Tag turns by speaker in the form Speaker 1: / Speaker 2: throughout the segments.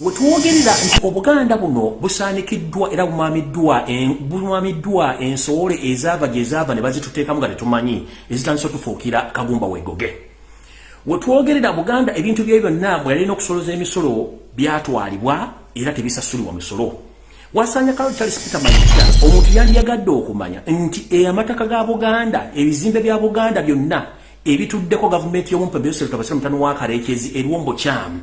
Speaker 1: wetwogerera nti obuganda buno busaanikiddwa era bumamiddwa ensoole ezaava gyezaava ne bazituteekamu nga tetumanyi ezitandisa otufuukira kagumba wegoge wetwogerera buganda ebintu bye byonna bwe yalina okusoloza emisolo byatwalibwa era tebisasulibwa misolo. Wasanya kalo charles peter mayita omuntu yali yagadde okumanya nti amataka ga buganda ebizimbe bya buganda byonna ebituddeko gavumenti y'omumpebyoseretabasiramutano wa kaleekezi eriwombo kyamu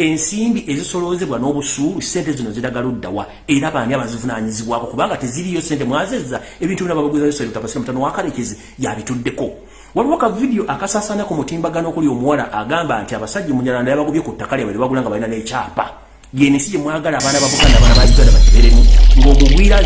Speaker 1: ensimbi ezisoloozebwa n'obusuulu sente zino ziragaluddawa era baani abazivunanyizibwako kubanga teziriyo sente mwazezza ebintu bina babaguzayoseretabasiramutano wa kaleekezi yabituddeko. Waliwo ka vidiyo akasaasanya ku mutimbagano okuli omuwala agamba nti abasajja munyalanda yabagobye ku ttaka lyabwe libagula nga balina n'ekyapa. Yensi gyemwagala abaana babuganda abaana ba uganda bakiberemu ng'omugwira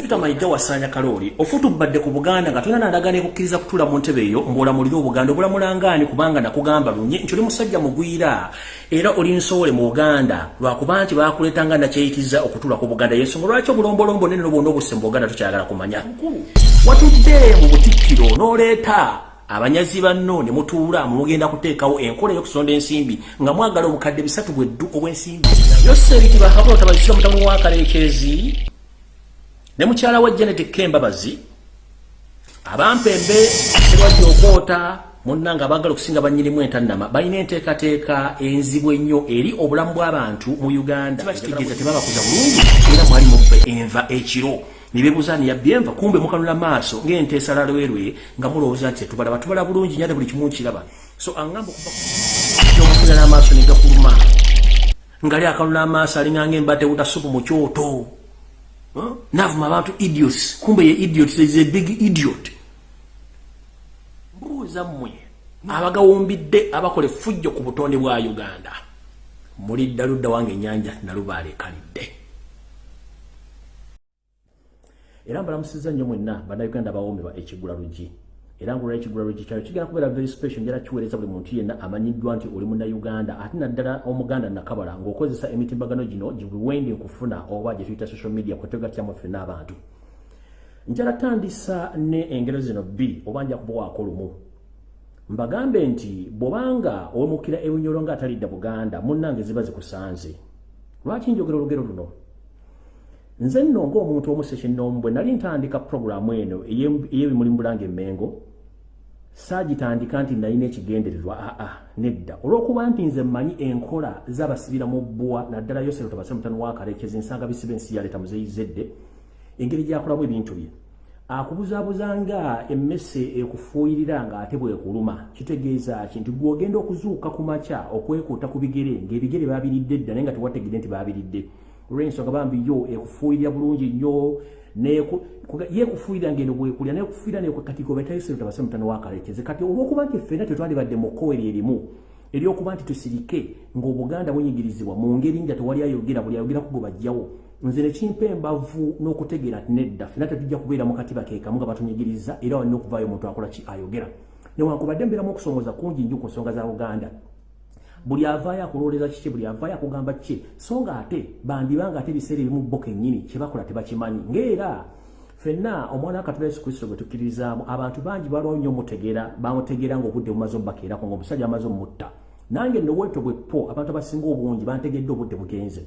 Speaker 1: Peter Mayiga wasanya kalooli ofutubadde ku Buganda nga tulina nandagana ekukkiriza kutuula mu ntebe eyo ng'olamulira Obuganda obulamulangani kubanga nakugamba lunye nti oli musajja mugwira. Era oli nsoole mu Buganda lwakuba nti baakuleetanga nakyeyitiza okutuula ku Buganda. Y'ensonga lwaki obulombolombo nene n'obwonna obusse mu Buganda tukyagala kumanya? Watudde mu butikkiro n'oleeta abanyazi banno ne mutuula mugenda kuteekawo enkola y'okusonda ensimbi nga mwagala obukadde bisatu bweddu obw'ensimbi. Yosebitibwa kabula tabazisira mutamu wa kaleekezi ne mukyala wa janet kembabazi abampembe sebajja okwoota munnanga abaagala okusinga banyirimu entannama balina enteekateeka enzibu ennyo eri obulamu bw'abantu mu uganda. Kitegeeza tebabakuza bulungi. Era mwali mubbe enva ekiro nibebuza ni yabyenva kumbe mukanula maaso ngente salalwerwe nga mulowooza nti tubala batubala bulungi nyate buli kimu kiraba so angamba okuva omukinala amaaso negakuluma ngali akanula amaaso alinganga embadde butasupu mu kyoto. Navuma abantu idiots. Kumbe ye idiot is a big idiot. Mbuuza mmwe abagawumbidde abakola effujjo ku butonde bwa uganda. Muli ddaludda wange ennyanja nalubaala era mbalamusiza nnyo mwenna bannayuganda bawoomerwa ekigula lugi era ngaolwa ekigula lugi kyayo kigenda kubeera very special njala kiweereza buli muntu yenna amanyiddwa nti oli munnayuganda ate naddala omuganda nakabala ng'okozesa emitimbagano gino gibuwendi nkufuna oba gye tuyita social media kwetwegatyamu ffenna abantu. Njala tandisa ne engero zino bbiri oba nja kubawaako lumu. Mbagambe nti bw'obanga owemukira ebinyolo ng'atalidda buganda munnange ziba zikusanze. Lwaki njogera olugero luno nze nno ng'omuntu omuseshennomu bwe nali ntandika puroguramu eno ey'ebimuli mu bulanga emmengo saagitandika nti nalina ekigendererwa aa nedda. Olw'okuba nti nze mmanyi enkola z'abasibira mu bbwa naddala yosero tabase mutano wakarekezi nsanga bisiba ensi yaleeta muzeyizedde engeri gyakolamu ebintu bye. Akubuzaabuzanga emmese ekufuuyirira ng'ate bwekuluma kitegeeza ki nti gw'ogenda okuzuuka ku makya okwekuuta ku bigere ng'ebigere baabiridde dda naye nga tewategedde nti baabiridde olw'ensonga bambi yo ekufuuyirira bulungi nnyo yekufuuyirira ngendo bwekulya nekufuuyirira nekatiko betayisero tabase mutano wakalekeze kati olw'okuba nti ffenna tetwalibadde mu kkoeri erimu eryokuba nti tusirike ng'obuganda bunyigirizibwa mu ngeri nga tewali ayogera buli ayogeraku gwe bajjawo nze nekimpa embavu n'okutegeera nti nedda ffenna tetujja kubeera mu katiba keekamu nga batunyigiriza era walina okuvaayo omuntu akola ki ayogera newankubadde mbeeramu okusongoza kungi nnyo ku nsonga za buganda buli avaayo akulowoleza kiki buli avaayo akugamba kiki so nga ate bandibanga ate ebiseera ebimu bo kennyini kyebakola tebakimanyi. Ngaera ffenna omwana wa katonda yesu kristo gwe tukkiririzaamu abantu bangi balwawo nnyo omutegeera bamutegeera ngaobudde bumaze omubakeerako ngaomusajja amaze omutta. Nange nowetto bwepo abantu abasinga obungi bantegedde obudde bugenze.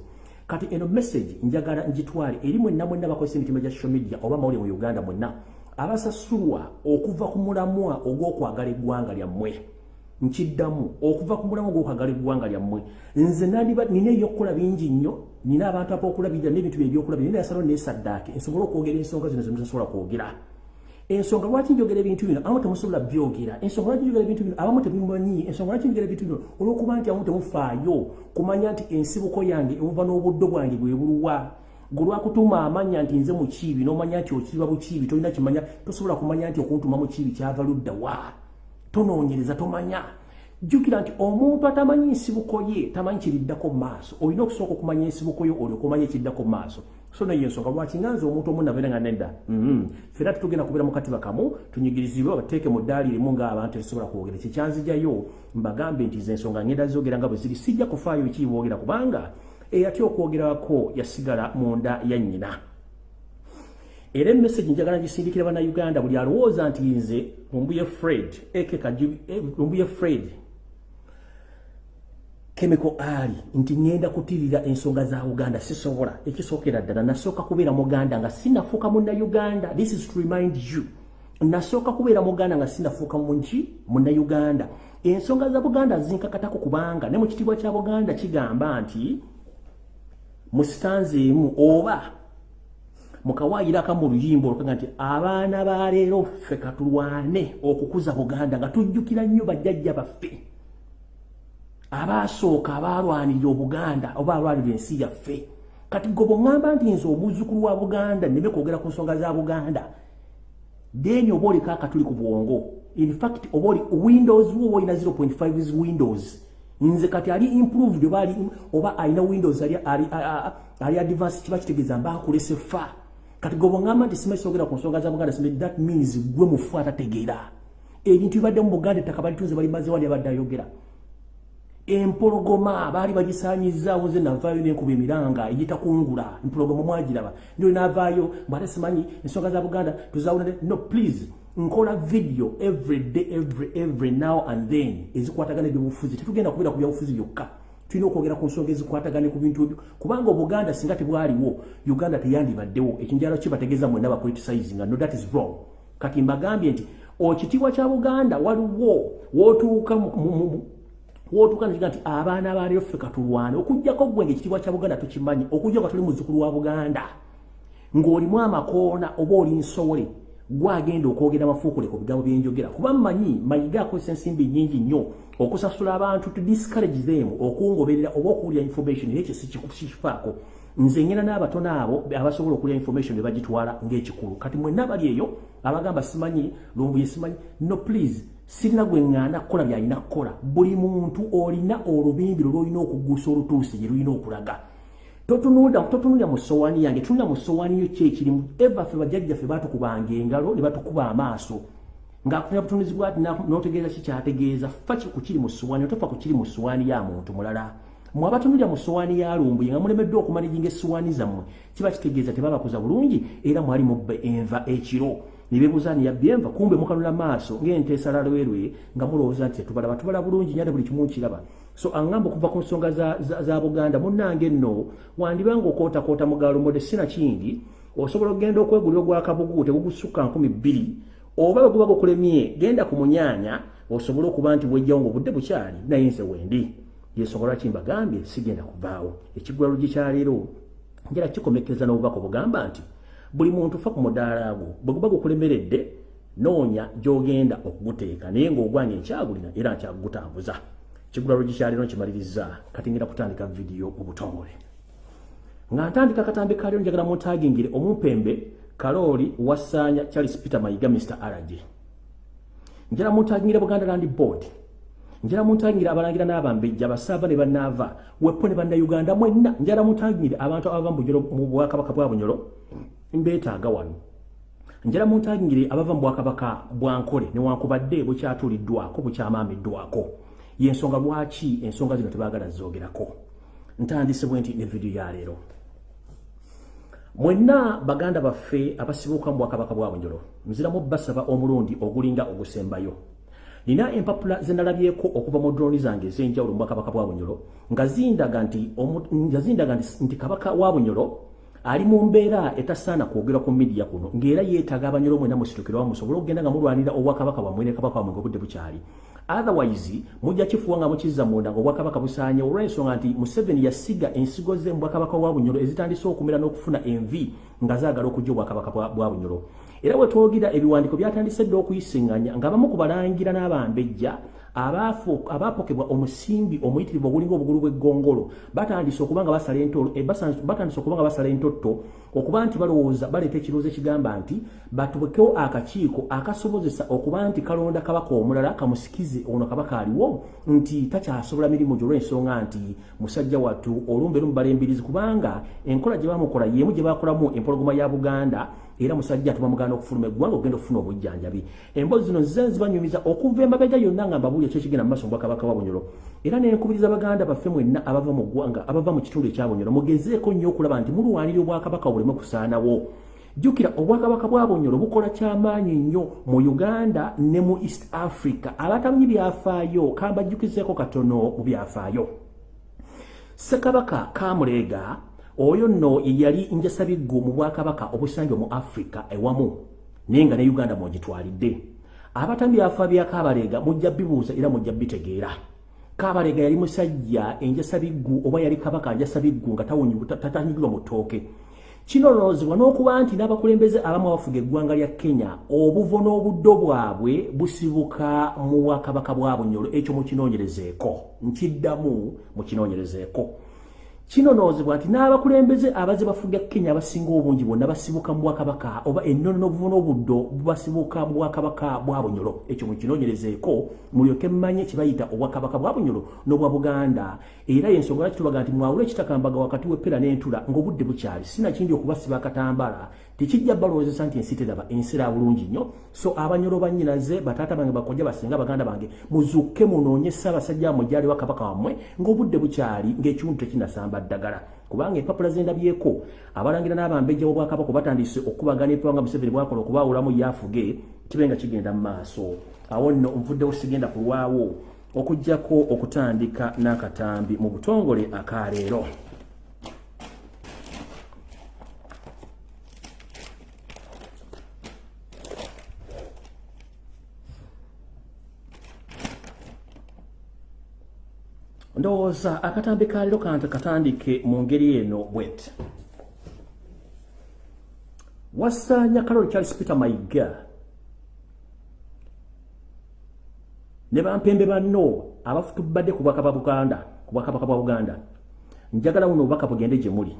Speaker 1: Kati eno message njagala njitwale eri mwenna mwenna bakozesa emitima gya social media oba mawulire mu uganda mwenna abasasulwa okuva ku mulamwa ogw'okwagala eggwanga lyammwe nkiddamu okuva ku mulamwa ogw'okwagala eggwanga lyammwe. Nze nina ebyokukola bingi nnyo nina abantu ab'okulabirira n'ebintu bye ebyokulabirira nina yasalawo neesaddaake nsobole okwogera ensonga zino zemutasobola kwogera. Ensonga lwaki njogera ebintu bino? Abamu temusobola byogera. Ensonga lwaki njogera ebintu bino? Abamu tebimanyi ensonga lwaki njogera ebintu bino? Olw'okuba nti abamu temufaayo kumanya nti ensibuko yange ebuva n'obuddo bwange bwe buluwa. Gwe lwakutuuma amanya nti nze mukiibi n'omanya nti okiriba bukiibi tolina kimanya tosobola kumanya nti okuntuma mukiibi kyava ludda wa tonoonyereza tomanya. Jjukira nti omuntu atamanyi nsibuko ye tamanyi kiriddako mu maaso. Olina okusooka okumanya ensibuko yo olyoka omanya ekiddako mu maaso. So neyo ensonga lwaki nganze omuntu omu nabeera nga nedda? Fera tetugenda kubeera mu katiba kamu tunyigirizibwe bateeke mu ddaali rimu ng'abantu tetusobola kwogera. Kyekyanzijayo mbagambe nti ze ensonga ngenda zogera nga bwe ziri. Sijja kufaayo ekiboogera kubanga eyatya okwogerako yasigala mu nda ya nnyina era emessage njagala ngisindikira bannayuganda buli alowooza nti nze lumbuye fred lumbuye fred chemical ali nti ngenda kutirira ensonga za uganda sisobola ekisookera ddala. Nasooka kubeera muganda nga sinafuuka munna uganda this is to remind you. Nasooka kubeera muganda nga sinafuuka munki munna uganda ensonga za buganda zinkakatako kubanga ne mu kitiibwa kya buganda kigamba nti mu sitanze emu oba mukawaayiraka mu luyimba olukaga nti abaana baleero ffe katulwane okukuza buganda nga tujjukira nnyo bajjajja baffe. Abaasooka abaalwanirira obuganda oba alwanirira ensi yaffe. Kati gwe bweŋŋamba nti nze omuzzukulu wa buganda neme kwogera ku nsonga za buganda deni oba oliko akatuli ku bwongo? Infact oba oli windows wo olina 0.5 windows. Nze kati ali improved oba ali oba alina windows ali advance kiba kitegeeza mbaakulese fa kati gwe bweŋŋamba nti simanyi soogera ku nsonga za buganda simanyi that means gwe mufu atategeera. Ebintu bibadde mu buganda ettaka balitunze balimaze wali abadde ayogera. Empologoma baali bagisaanyizaawo nze navaayo nenkuba emiranga egitakungula empologoma mwagiraba ndio navaayo mbwate simanyi ensonga za buganda tuzawulane no please nkola video every day every every now and then ezikwatagana ebyobufuzi. Tetugenda kubeera ku byobufuzi byokka tulina okwogera ku nsonga ezikwatagane ku bintu ebyo. Kubanga obuganda singa tebwaliwo uganda teyandibaddewo ekinjalo kibategeeza mwenna bacriticizing no that is wrong. Kati mbagambye nti okitiibwa kya buganda waliwo wootuuka wotuka njiga nti abaana baleero ffe katulwane okugjako gwenge ekitiibwa kya buganda tukimanyi okujja nga tuli muzzukulu wa buganda. Ng'olimu amakoona oba oli nsowole gwagenda okwogera amafuukule ku bigambo byenjogera kuba mmanyi mayiga akozesa ensimbi nnyingi nnyo okusasula abantu to discourage them okungoberera oba okuwulira information era ekyo sikifaako nze ngenda n'abatono abo abasobola okulya information ne bagitwala ng'ekikulu. Kati mwenna bali eyo abagamba simanyi lumbuye simanyi no please sirina gwe ŋŋanda kukola byalina kukola buli muntu olina olubimbiro lwolina okugusa olutuusi gye lulina okulaga. Totunulira mu sowaani yange tunula mu sowaani yo kyekirimu eva ffe bajjajjaffe batukubanga engalo ne batukuba amaaso ng'afunira butunuzi bwati n'otegeeza kikyategeeza fa ku kiri mu sowaani otofa ku kiri mu sowaani ya muntu mulala. Mwe abatunulira mu sowaani ya lumbuye nga mulemeddwa okumanijinga essowaani zammwe. Kiba kitegeeza tebabakuza bulungi era mwali mubba enva ekiro. Nibebuuza ni yabbi enva kumbe mukanula maaso ng'ente esala lwerwe nga mulowooza nti tetubalaba tubala bulungi nyate buli kimu nkiraba. So aŋŋamba okuva ku nsonga za, za, za buganda munnange nno wandibanga okootakoota mugaalo mode sina kindi. Osobola okgenda okwegulira ogwakabugu tegugusukka nkumi bbiri oba guba gukulemye genda ku munyaanya osobole okuba nti wejjawo ngaobudde bukyali naye nze wendi yensonga lwaki mbagambye sigenda kuvaawo. Ekiggwalo gikyaleero njala kikomekeza n'obubaka obugamba nti buli muntu fa ku mudaala gwo bwe guba gukulemeredde noonya gy'ogenda okuguteeka naye ng'ogwanya enkyagulina era nkyagutambuza. Kigulalo gikyaliro nkimaliriza kati ngenda kutandika vidiyo mu butongole nga ntandika katambi kaliro njagala muntagingire omumpembe kalooli wasaanya charles peter mayiga mr rg njala muntagingire buganda land board. Njala muntagingire abalangira n'abambejja abasaava ne bannaava wepo ne bannayuganda mwenna. Njala muntagingire abantu abava mu bwakabaka bwa bunyolo. Mbeetaaga wano. Njala muntagingire abava mu bwakabaka bwankole newankubadde bukyatuuliddwako bukyamaamiddwako yensonga lwaki ensonga zino tebaagala zoogerako ntandise bwe nti ne vidiyo ya leero mwenna baganda baffe abasibuuka mu bwakabaka bwa bunyolo nziramu basaba omulundi ogulinga ogusembayo. Nina empapula zenalabyeko okuva mu drooni zange ez'enjawulo mu bwakabaka bwa bunyolo nga zindaga nti kabaka wa bunyolo ali mu mbeera etasaana kwogera ku midiya kuno ng'era yeetaaga abanyolo mwena musitukirwa musobole okugenda nga mulwanira obwakabaka bwammwe ne kabaka wamwe nga obudde bukyali. Otherwise mujja kifuwa nga mukizza munda nga obwakabaka busaanye olw'ensonga nti museveni yasiga ensigo ze mu bwakabaka bwa bunyolo ezitandise okumera n'okufuna envi nga zaagala okujja obwakabaka bwa bunyolo era bwe twogira ebiwandiiko byatandise dde okuyisiŋŋanya nga bamu ku balangira n'abambejja abaapokebwa omusimbi omuyitirivu ogulinga obugulu bw'eggongolo batandise okuba nga basala entolo batandise okuba nga basala entotto okuba nti balowooza baleeta ekirowoozo ekigamba nti batuwekewo akakiiko akasobozesa okuba nti kalonda kabaka omulala kamusikize ono kabaka aliwo nti takyasobola mirimu gyo olw'ensonga nti musajja wattu olumbe lumubala embirizi kubanga enkola gye bamukola yemu gye bakolamu empologoma ya buganda era musajja tubamuganda okufuluma eggwanga okugenda okufuna obujjanjabi. Emboozi zino nze zibanyumiza okuva emabega yonna nga mbabuli ekyo ekigenda mu maaso mu bwakabaka wa bunyolo era nenkubiriza baganda baffe mwenna abava mu ggwanga abava mu kitundu ekya bunyolo mugezeeko nnyo okulaba nti mulwanirira obwakabaka buleme kusaanawo. Jjukira obwakabaka bwa bunyolo bukola kyamaanyi nnyo mu uganda ne mu east africa. Abatamanyi byafaayo kambajjukizeeko katono mu byafaayo. Ssekabaka kamuleega oyo nno yali njasabiggu mu bwakabaka obusangibwa mu afrika ewamu naye nga ne uganda mwogitwalidde abatambi afa bya kabaleega mujja bibuuza era mujja bitegeera. Kabaleega yali musajja enjasabiggu oba yali kabaka njasabiggu nga tatanyigirwa mu ttooke. Kinoloozebwa n'okuba nti n'abakulembeze abamu abafuga eggwanga lya kenya obuvo n'obuddo bwabwe busibuka mu bwakabaka bwa bunyolo ekyo mukinoonyerezeeko nkiddamu mukinoonyerezeeko kinonoozebwa nti n'abakulembeze abaze bafuga kenya abasinga obungi bonna basibuka mu bwakabaka oba ennono n'obuvu n'obuddo bubasibuka mu bwakabaka bwa bunyolo ekyo mukinoonyerezeeko mulyoke mmanye kibayita obwakabaka bwa bunyolo n'obwa buganda. Era yensonga lwaki tubaga nti mwawula ekitakambaga wakati w'eppera n'entula ng'obudde bukyali sinakindi okubasiba akatambala tekijja balowoozesa nti ensi teraba ensi era bulungi nnyo. So abanyolo bannyinaze bataata bange bakojja basinga baganda bange muzukke munoonye ssaabasajja mujjali wa kabaka wammwe ng'obudde bukyali ng'ekiwundu tekinasamba ddagala. Kubanga empapula zendabyeko abalangira n'abambejja b'obwakabaka batandise okubagana epawanga museveni bwakola okubaawulamu yafuge kibe nga kigenda mu maaso. Awo nno nvuddewo sigenda kulwawo okugjako okutandika n'akatambi mu butongole akaleero ndowooza akatambi kaliro kante katandike mu ngeri eno bwet. Wasaanya kaloli charles peter mayiga. Ne bampembe banno abafutubadde ku bwakaba buganda ku bwakabaka bwa buganda. Njagala buno obubaka bugende gye muli.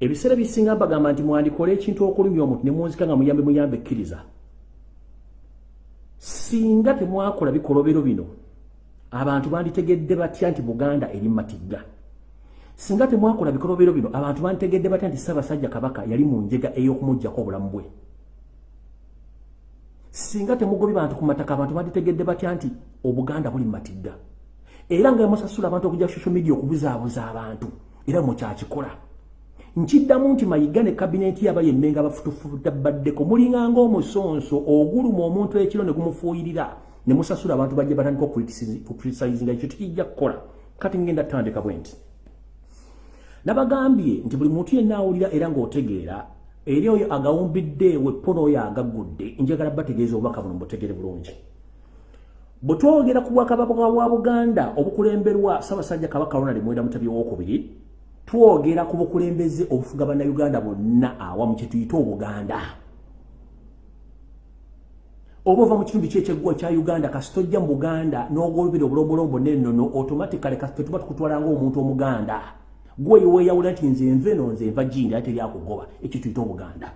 Speaker 1: Ebiseera bisinga mbagamba nti mwandikole ekintu okulumya omuntu ne munzika nga muyambe muyambe ekkiriza. Singa temwakola bikolobero bino abantu banditegedde batya nti buganda eri matigga? Singa temwakola bikolobero bino abantu banditegedde batya nti ssaabasajja kabaka yali mu njega ey'okumugjako obulamu bwe? Singa temugobye bantu ku mataka abantu banditegedde batya nti obuganda buli matigga? Era nga musasula abantu okujja social media okubuzaabuza abantu era mukyakikola. Nkiddamu nti mayiga ne kabineeti yabali emmenga bafutufuta baddeko mulinganga omusonso oguluma omuntu ekiro ne gumufuuyirira ne musasula abantu bajja batandika okucriticizinga ekyo tekijja kukola. Kati ngenda tutandika bwe nti nabagambye nti buli muntu yenna awulira era ng'otegeera eri oyo agawumbidde weppono oyo agaggudde njagala bategeeza obubaka buno mubutegere bulungi. Bwe twogera ku bwakabaka bwa buganda obukulemberwa ssaabasajja kabaka ronald mwenda mutabi owokubiri twogera ku bukulembeze obufuga bannayuganda bonna awamu kyetuyite obuganda oba ova mu kitundu kyekyeggwa kya uganda kasi tojja mu buganda n'ogolobera obulombolombo nennono automatically kasi tetuba tukutwala ngaomuntu omuganda. Gwe weeyawula nti nze nve no nze nva gindi ate eryakugoba ekyo tuyita obuganda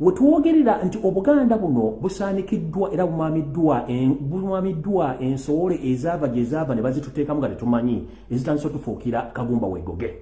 Speaker 1: wetwogerera nti obuganda buno busaanikiddwa era bumamiddwa ensowole ezaava gyezaava ne bazituteekamu nga tetumanyi ezitandisa otufuukira kagumba wegoge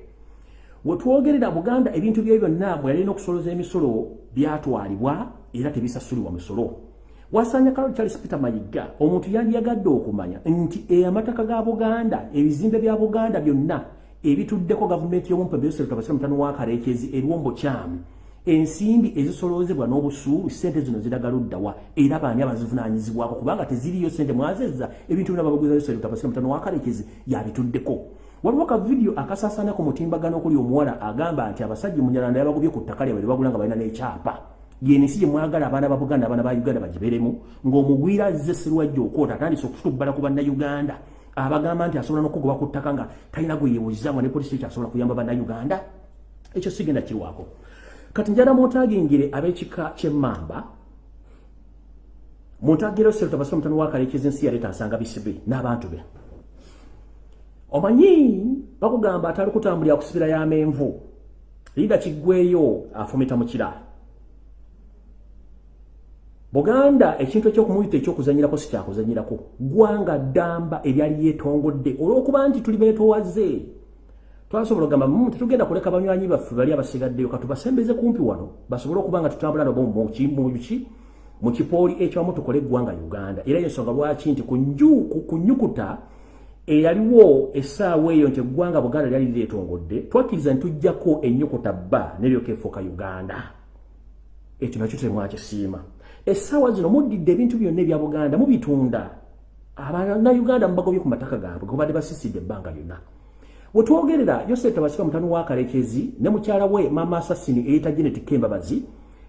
Speaker 1: wetwogerera buganda ebintu bye byonna bwe yalina okusoloza emisolo byatwalibwa era tebisasulibwa misolo wasanya kalo Charles Peter Mayiga. Omuntu yandiyagadde okumanya nti amataka ga Buganda ebizimbe bya Buganda byonna ebituddeko gavumenti y'omumpe byose tutabasira mutano wa karekezi eriwombo kyamu ensimbi ezisoloozebwa n'obusuulu sente zino ziragaluddawa era baani abazivunaanyizibwako? Kubanga teziriyo sente mwazezza ebintu byona babaguza byose tutabasira mutano wa karekezi yabituddeko. Waliwo ka vidiyo akasaasana ku mutimbagano okuli omuwala agamba nti abasajja munyalanda yabagobye ku ttaka lyabwe libagula nga balina n'ekyapa yensi gye mwagala abaana ba buganda abaana ba uganda bagiberemu ng'omugwira azze serwajja okwota atandise okutubbala ku bannayuganda. Abagamba nti asobola n'okugoba ku ttaka nga talina gwe yeebuuzizamu ne polisi ekyasobola kuyamba bannayuganda. Ekyo sigenda kirwako kati njala muntagingire ab'ekika ky'emmamba muntagire osereta basoma mutano wakalekeza ensi yaleeta nsanga bisibe n'abantu be. Omanyi bakugamba atali kutambulira kusibira y'amenvu liida kiggweyo afumita mu kira Buganda ekintu ekyokumuyita ekyokuzanyirako si kyakuzanyirako gwanga ddamba ebyali yeetongodde. Olw'okuba nti tuli beetoowaze twasobola ogamba mu tetugenda kuleka banywanyi baffe bali abasigaddeyo. Katubasembeze kumpi wano. Basobole okuba nga tutambula nabo muki mu kipooli ekyamu tukole eggwanga uganda. Era ensonga lwaki nti ku nnyukuta eyaliwo essaawa eyo nti eggwanga buganda lyali lireetongodde twakkiriza ntujjako ennyukuta bba neryoka efuuka uganda. Ekyo nakyo temwakisiima essaawa zino muddidde ebintu byonna ebya buganda mubitunda. Abannayuganda mubagobye ku mataka gaabwe gobadde basisidde ebbanga lyonna. Wetwogerera yosef tabasika mutano wa kalekezi ne mukyala we mama asasini eyita genetic kembabazi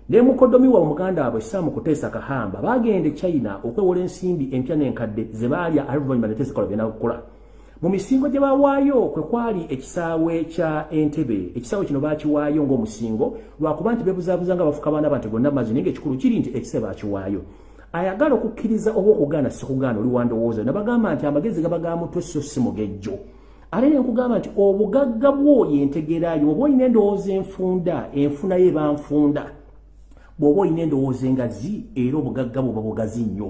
Speaker 1: ne mukodomi wa muganda waabwe samu kuteesa kahamba bagende china okwewola ensimbi empya n'enkadde ze baalya aluvanyuma neteesekola byena kukola mu misingo gye bawaayo kwe kwali ekisaawe kya entebe ekisaawe kino baakiwaayo ng'omusingo lwakuba nti beebuzaabuza nga bafuka baana bante gonna mazzi naye ngaekikulu kiri nti ekisaawe baakiwaayo. Ayagala okukkiriza oba okugaana sikugaana oli wandowooza ne bagamba nti amagezi gaba ga mutwe so si mugejjo ate ne nkugamba nti obugagga bwo yentegerayo oba olina endowooza enfunda enfuna ye banfunda bw'oba olina endowooza engazi era obugagga bwoba bugazi nnyo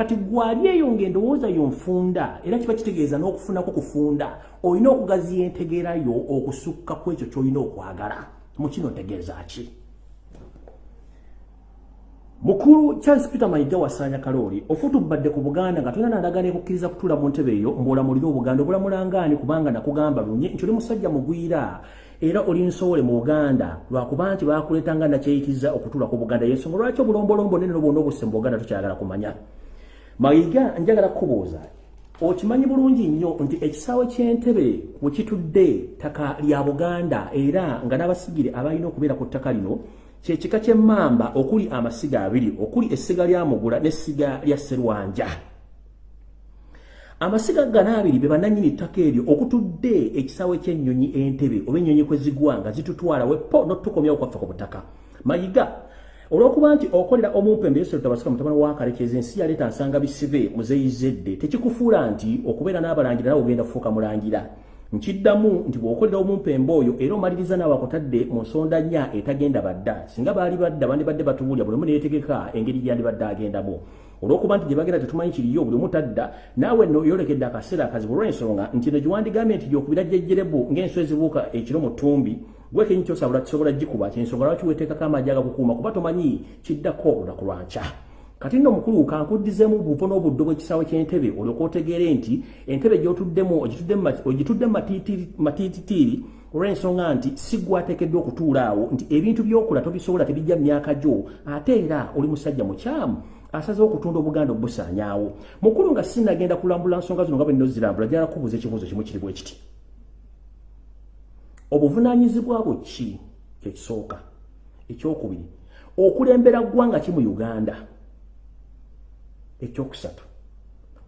Speaker 1: kati gwali eyo ng'endowooza yo nfunda era kiba kitegeeza n'okufunako kufunda olina okugaziya entegerayo okusukka ku ekyo ky'olina okwagala. Mu kino ntegeeza ki? Mukulu charles peter mayiga wasanya kalooli ofutubadde ku buganda nga tulina nandagana ekukkiriza kutuula mu ntebe eyo mboolamulire obuganda obulamulangaani kubanga nakugamba lunye nti oli musajja mugwira era oli nsowole mu buganda lwakuba nti bakuleetanga nakyeyitiza okutuula ku buganda. Yensonga lwaki obulombolombo nene nobwona obusse mu buganda tukyagala kumanya mayiga njagala kukubuuza. Okimanyi bulungi nnyo nti ekisaawe ky'entebe bwe kitudde ttaka lya buganda era nga n'abasigire abalina okubeera ku ttaka lino kyekika ky'emmamba okuli amasiga abiri okuli essiga lya mugula n'essiga lya sserwanja. Amasiga gano abiri be bannannyini ttaka eryo okutudde ekisaawe ky'ennyonyi entebe oba ennyonyi kwe zigwa nga zitutwala wepo n'otukomyawo kwaffe ku butaka. Mayiga olw'okuba nti okolera omumpembe yesu tabasika mutabani wa kalekeza ensi yaleeta nsanga bisibe muzeyizedde tekikufuula nti okubeera n'abalangira nawe ogenda kufuuka mulangira. Nkiddamu nti bw'okolera omumpembe oyo era omaliriza naawe akutadde mu nsonda nnya etagenda badda. Singa baali badda bandibadde batuwulya buli omu neyetegeka engeri gyandibadde agendamu olw'okuba nti gye bagenda tetumanyi kiriyo buli omu tadda naawe no yolekedde akaseera akazibu olw'ensonga nti no giwandigambye nti gyokubira jjejjerebu ng'ensi ezibuuka ekiro mu ttumbi gwe kenyi kyosabula kisobola gikuba kyensonga lwaki weteekako amaji agakukuuma kuba tomanyi kiddako olunaku lwanca kati nno mukulu kankuddizemu buvo n'obuddo bw'ekisaawe ky'entebe olyoka otegeere nti entebe gy'otuddemu ogitudde mu matiititiiri olw'ensonga nti si gwateekeddwa okutuula awo nti ebintu by'okola tobisobola tebijja myaka gyo ate era oli musajja mukyamu asazeho okutunda obuganda obusaanyaawo. Mukulu nga sinagenda kulambula nsonga zino nga bwe nnozirambula jala kubuuza ekibuuzo kimu kiri bwe kiti obuvunaanyizibwa bwe ki kyekisooka ekyokubiri okulembera ggwanga ki mu uganda? Ekyokusatu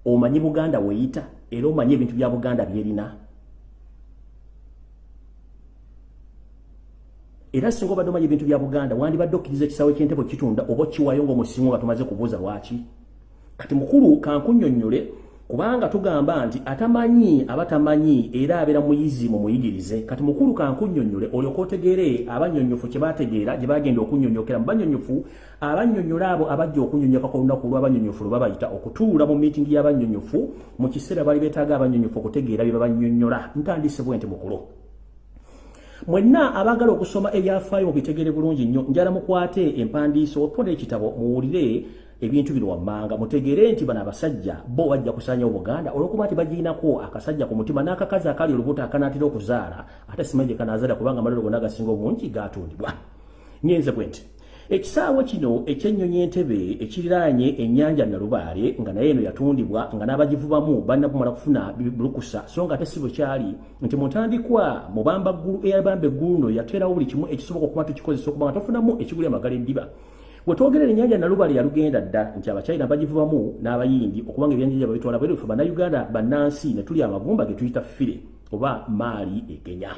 Speaker 1: omanyi buganda weyita era omanyi ebintu bya buganda byerina? Era singa obadde omanyi ebintu bya buganda wandibadde okkiriza ekisaawe kyentebo kitunda oba kiwayo ngaomusingo nga tumaze kubuuza lwaki? Kati mukulu kankunnyonnyole kubanga tugamba nti atamanyi abatamanyi era abeera muyizi mu muyigirize. Kati mukulu kankunnyonnyole olyoka otegeere abannyonnyofu kye baategeera gye bagenda okunnyonnyokera mu bannyonnyofu abannyonnyola abo abajja okunnyonnyoka ku lunaku lw'abannyonnyofu lwe babayita okutuula mu miitingi y'abannyonnyofu mu kiseera bali beetaaga abannyonnyofu okutegeera bye babannyonnyola ntandise bwe nti mukulu. Mwenna abagala okusoma ebyafaayo mu bitegeere bulungi nnyo njala mukwate empandiiso oponda ekitabo muwulire ebintu bino wammanga mutegeere nti bano abasajja bo bajja kusaanya obuganda olwokuba nti bagiinako akasajja ku mutima n'akakazi akali olubuto akanaatera okuzaala. Ate simanyi gye kanaazala kubanga amalero gonna agasinga obungi gatundibwa nyenze bwe nti ekisaawe kino ekyennyonyi entebe ekiriraanye ennyanja nalubaale nga naye eno yatundibwa nga n'abagivubamu balina kumala kufuna bulukusa. So nga ate si bwe kyali nti mutandikwa mubamba ggulu eyabamba eggulu no yateerawo buli kimu ekisoboka okuba tukikozesa okuba nga tofunamu ekiguli amagala eddiba wetwogerera ennyanja nalubale yalugenda dda nti abakyayina bagivubamu n'abayindi okubanga ebyanjanja babitwala bwerefe bannayuganda bannansi ne tuli amagumba ge tuyita fire oba maali ekenya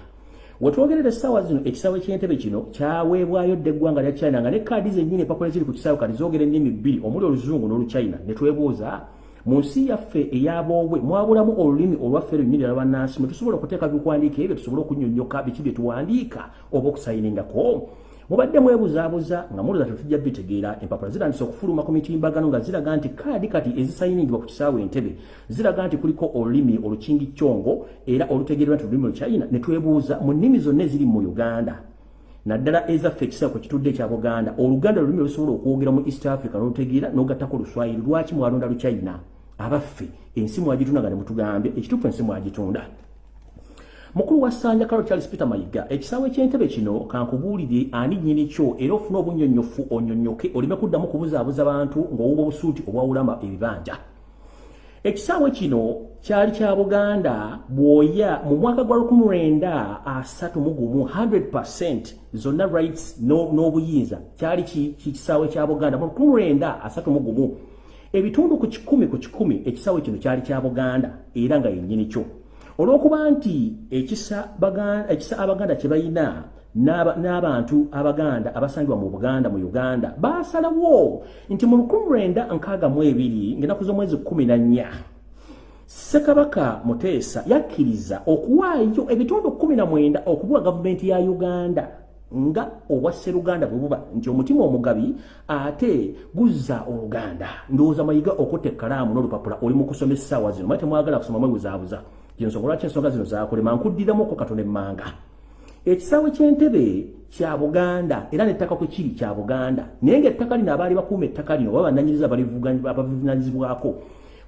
Speaker 1: wetwogerera essaawa zino ekisaawe ky'entebe kino kyaweebwayo dda eggwanga lya china nga ne kaadi zennyini empapula ziri ku kisaawe kati zoogera ennimi bbiri omuli oluzungu n'oluchina ne twebuuza mu nsi yaffe eyaboobwe mwabulamu olulimi olwaffe lwennyini lwabannansi mwe tusobola okuteeka bikuwandiika ebyo tusobole okunnyonnyoka biki bye tuwandiika oba okusayiningako mubadde mwebuzaabuza nga muluza tetujja bitegeera empapula zirandisa okufuluma ku mitimbagano nga ziraga nti kaadi kati ezisayiningibwa ku kisaawe entebe ziraga nti kuliko olulimi olukingi kyongo era olutegeerwa nti olulimi lukyayina ne twebuuza mu nnimi zonna eziri mu uganda. Naddala ezaffe ekisaawe kwe kitudde ekya buganda oluganda lulimi olusobola okwogera mu east africa n'olutegeera n'ogattako luswayiri lwaki mwalonda lukyayina abaffe ensi mwagitunda nga ne mutugambye ekituufu ensi mwagitunda mukulu wa ssanja kalo charles peter mayiga ekisaawe ky'entebe kino kankubuulire ani nnyini kyo era ofune obunnyonnyofu onnyonnyoke oleme kuddamu kubuzaabuza bantu ng'owuba obusuuti obwawulama ebibanja. Ekisaawe kino kyali kya buganda bwoya mu mwaka gwa 1931 100 zonna rights n'obuyinza. Kyali kisaawe kya buganda? Mu 1931 ebitundu ku kikumi ku kikumi ekisaawe kino kyali kya buganda era nga yennyini kyo olw'okuba nti ekisa abaganda kye balina n'abantu abaganda abasangibwa mu buganda mu uganda basalawo nti mu 1962 ng'ennaku z'omwezi 14 ssekabaka muteesa yakkiriza okuwaayo ebitundu 19 okubuwa gavumenti ya uganda nga obwa sseruganda bwe buba. Nti omutima omugabi ate guzza oluganda. Ndowooza mayiga okutta ekkalaamu n'olupapula oli mu kusoma essaawa zino. Mali temwagala kusoma mwebuzaabuza gyensonga lwaki ensonga zino zakulema nkuddiramukko katono emmanga? Ekisaawe ky'entebe kya buganda era n'ettaka kwe kiri kya buganda naye ng'ettaka lino abaali bakuuma ettaka lino oba bannanyiriza abavunanyizibwako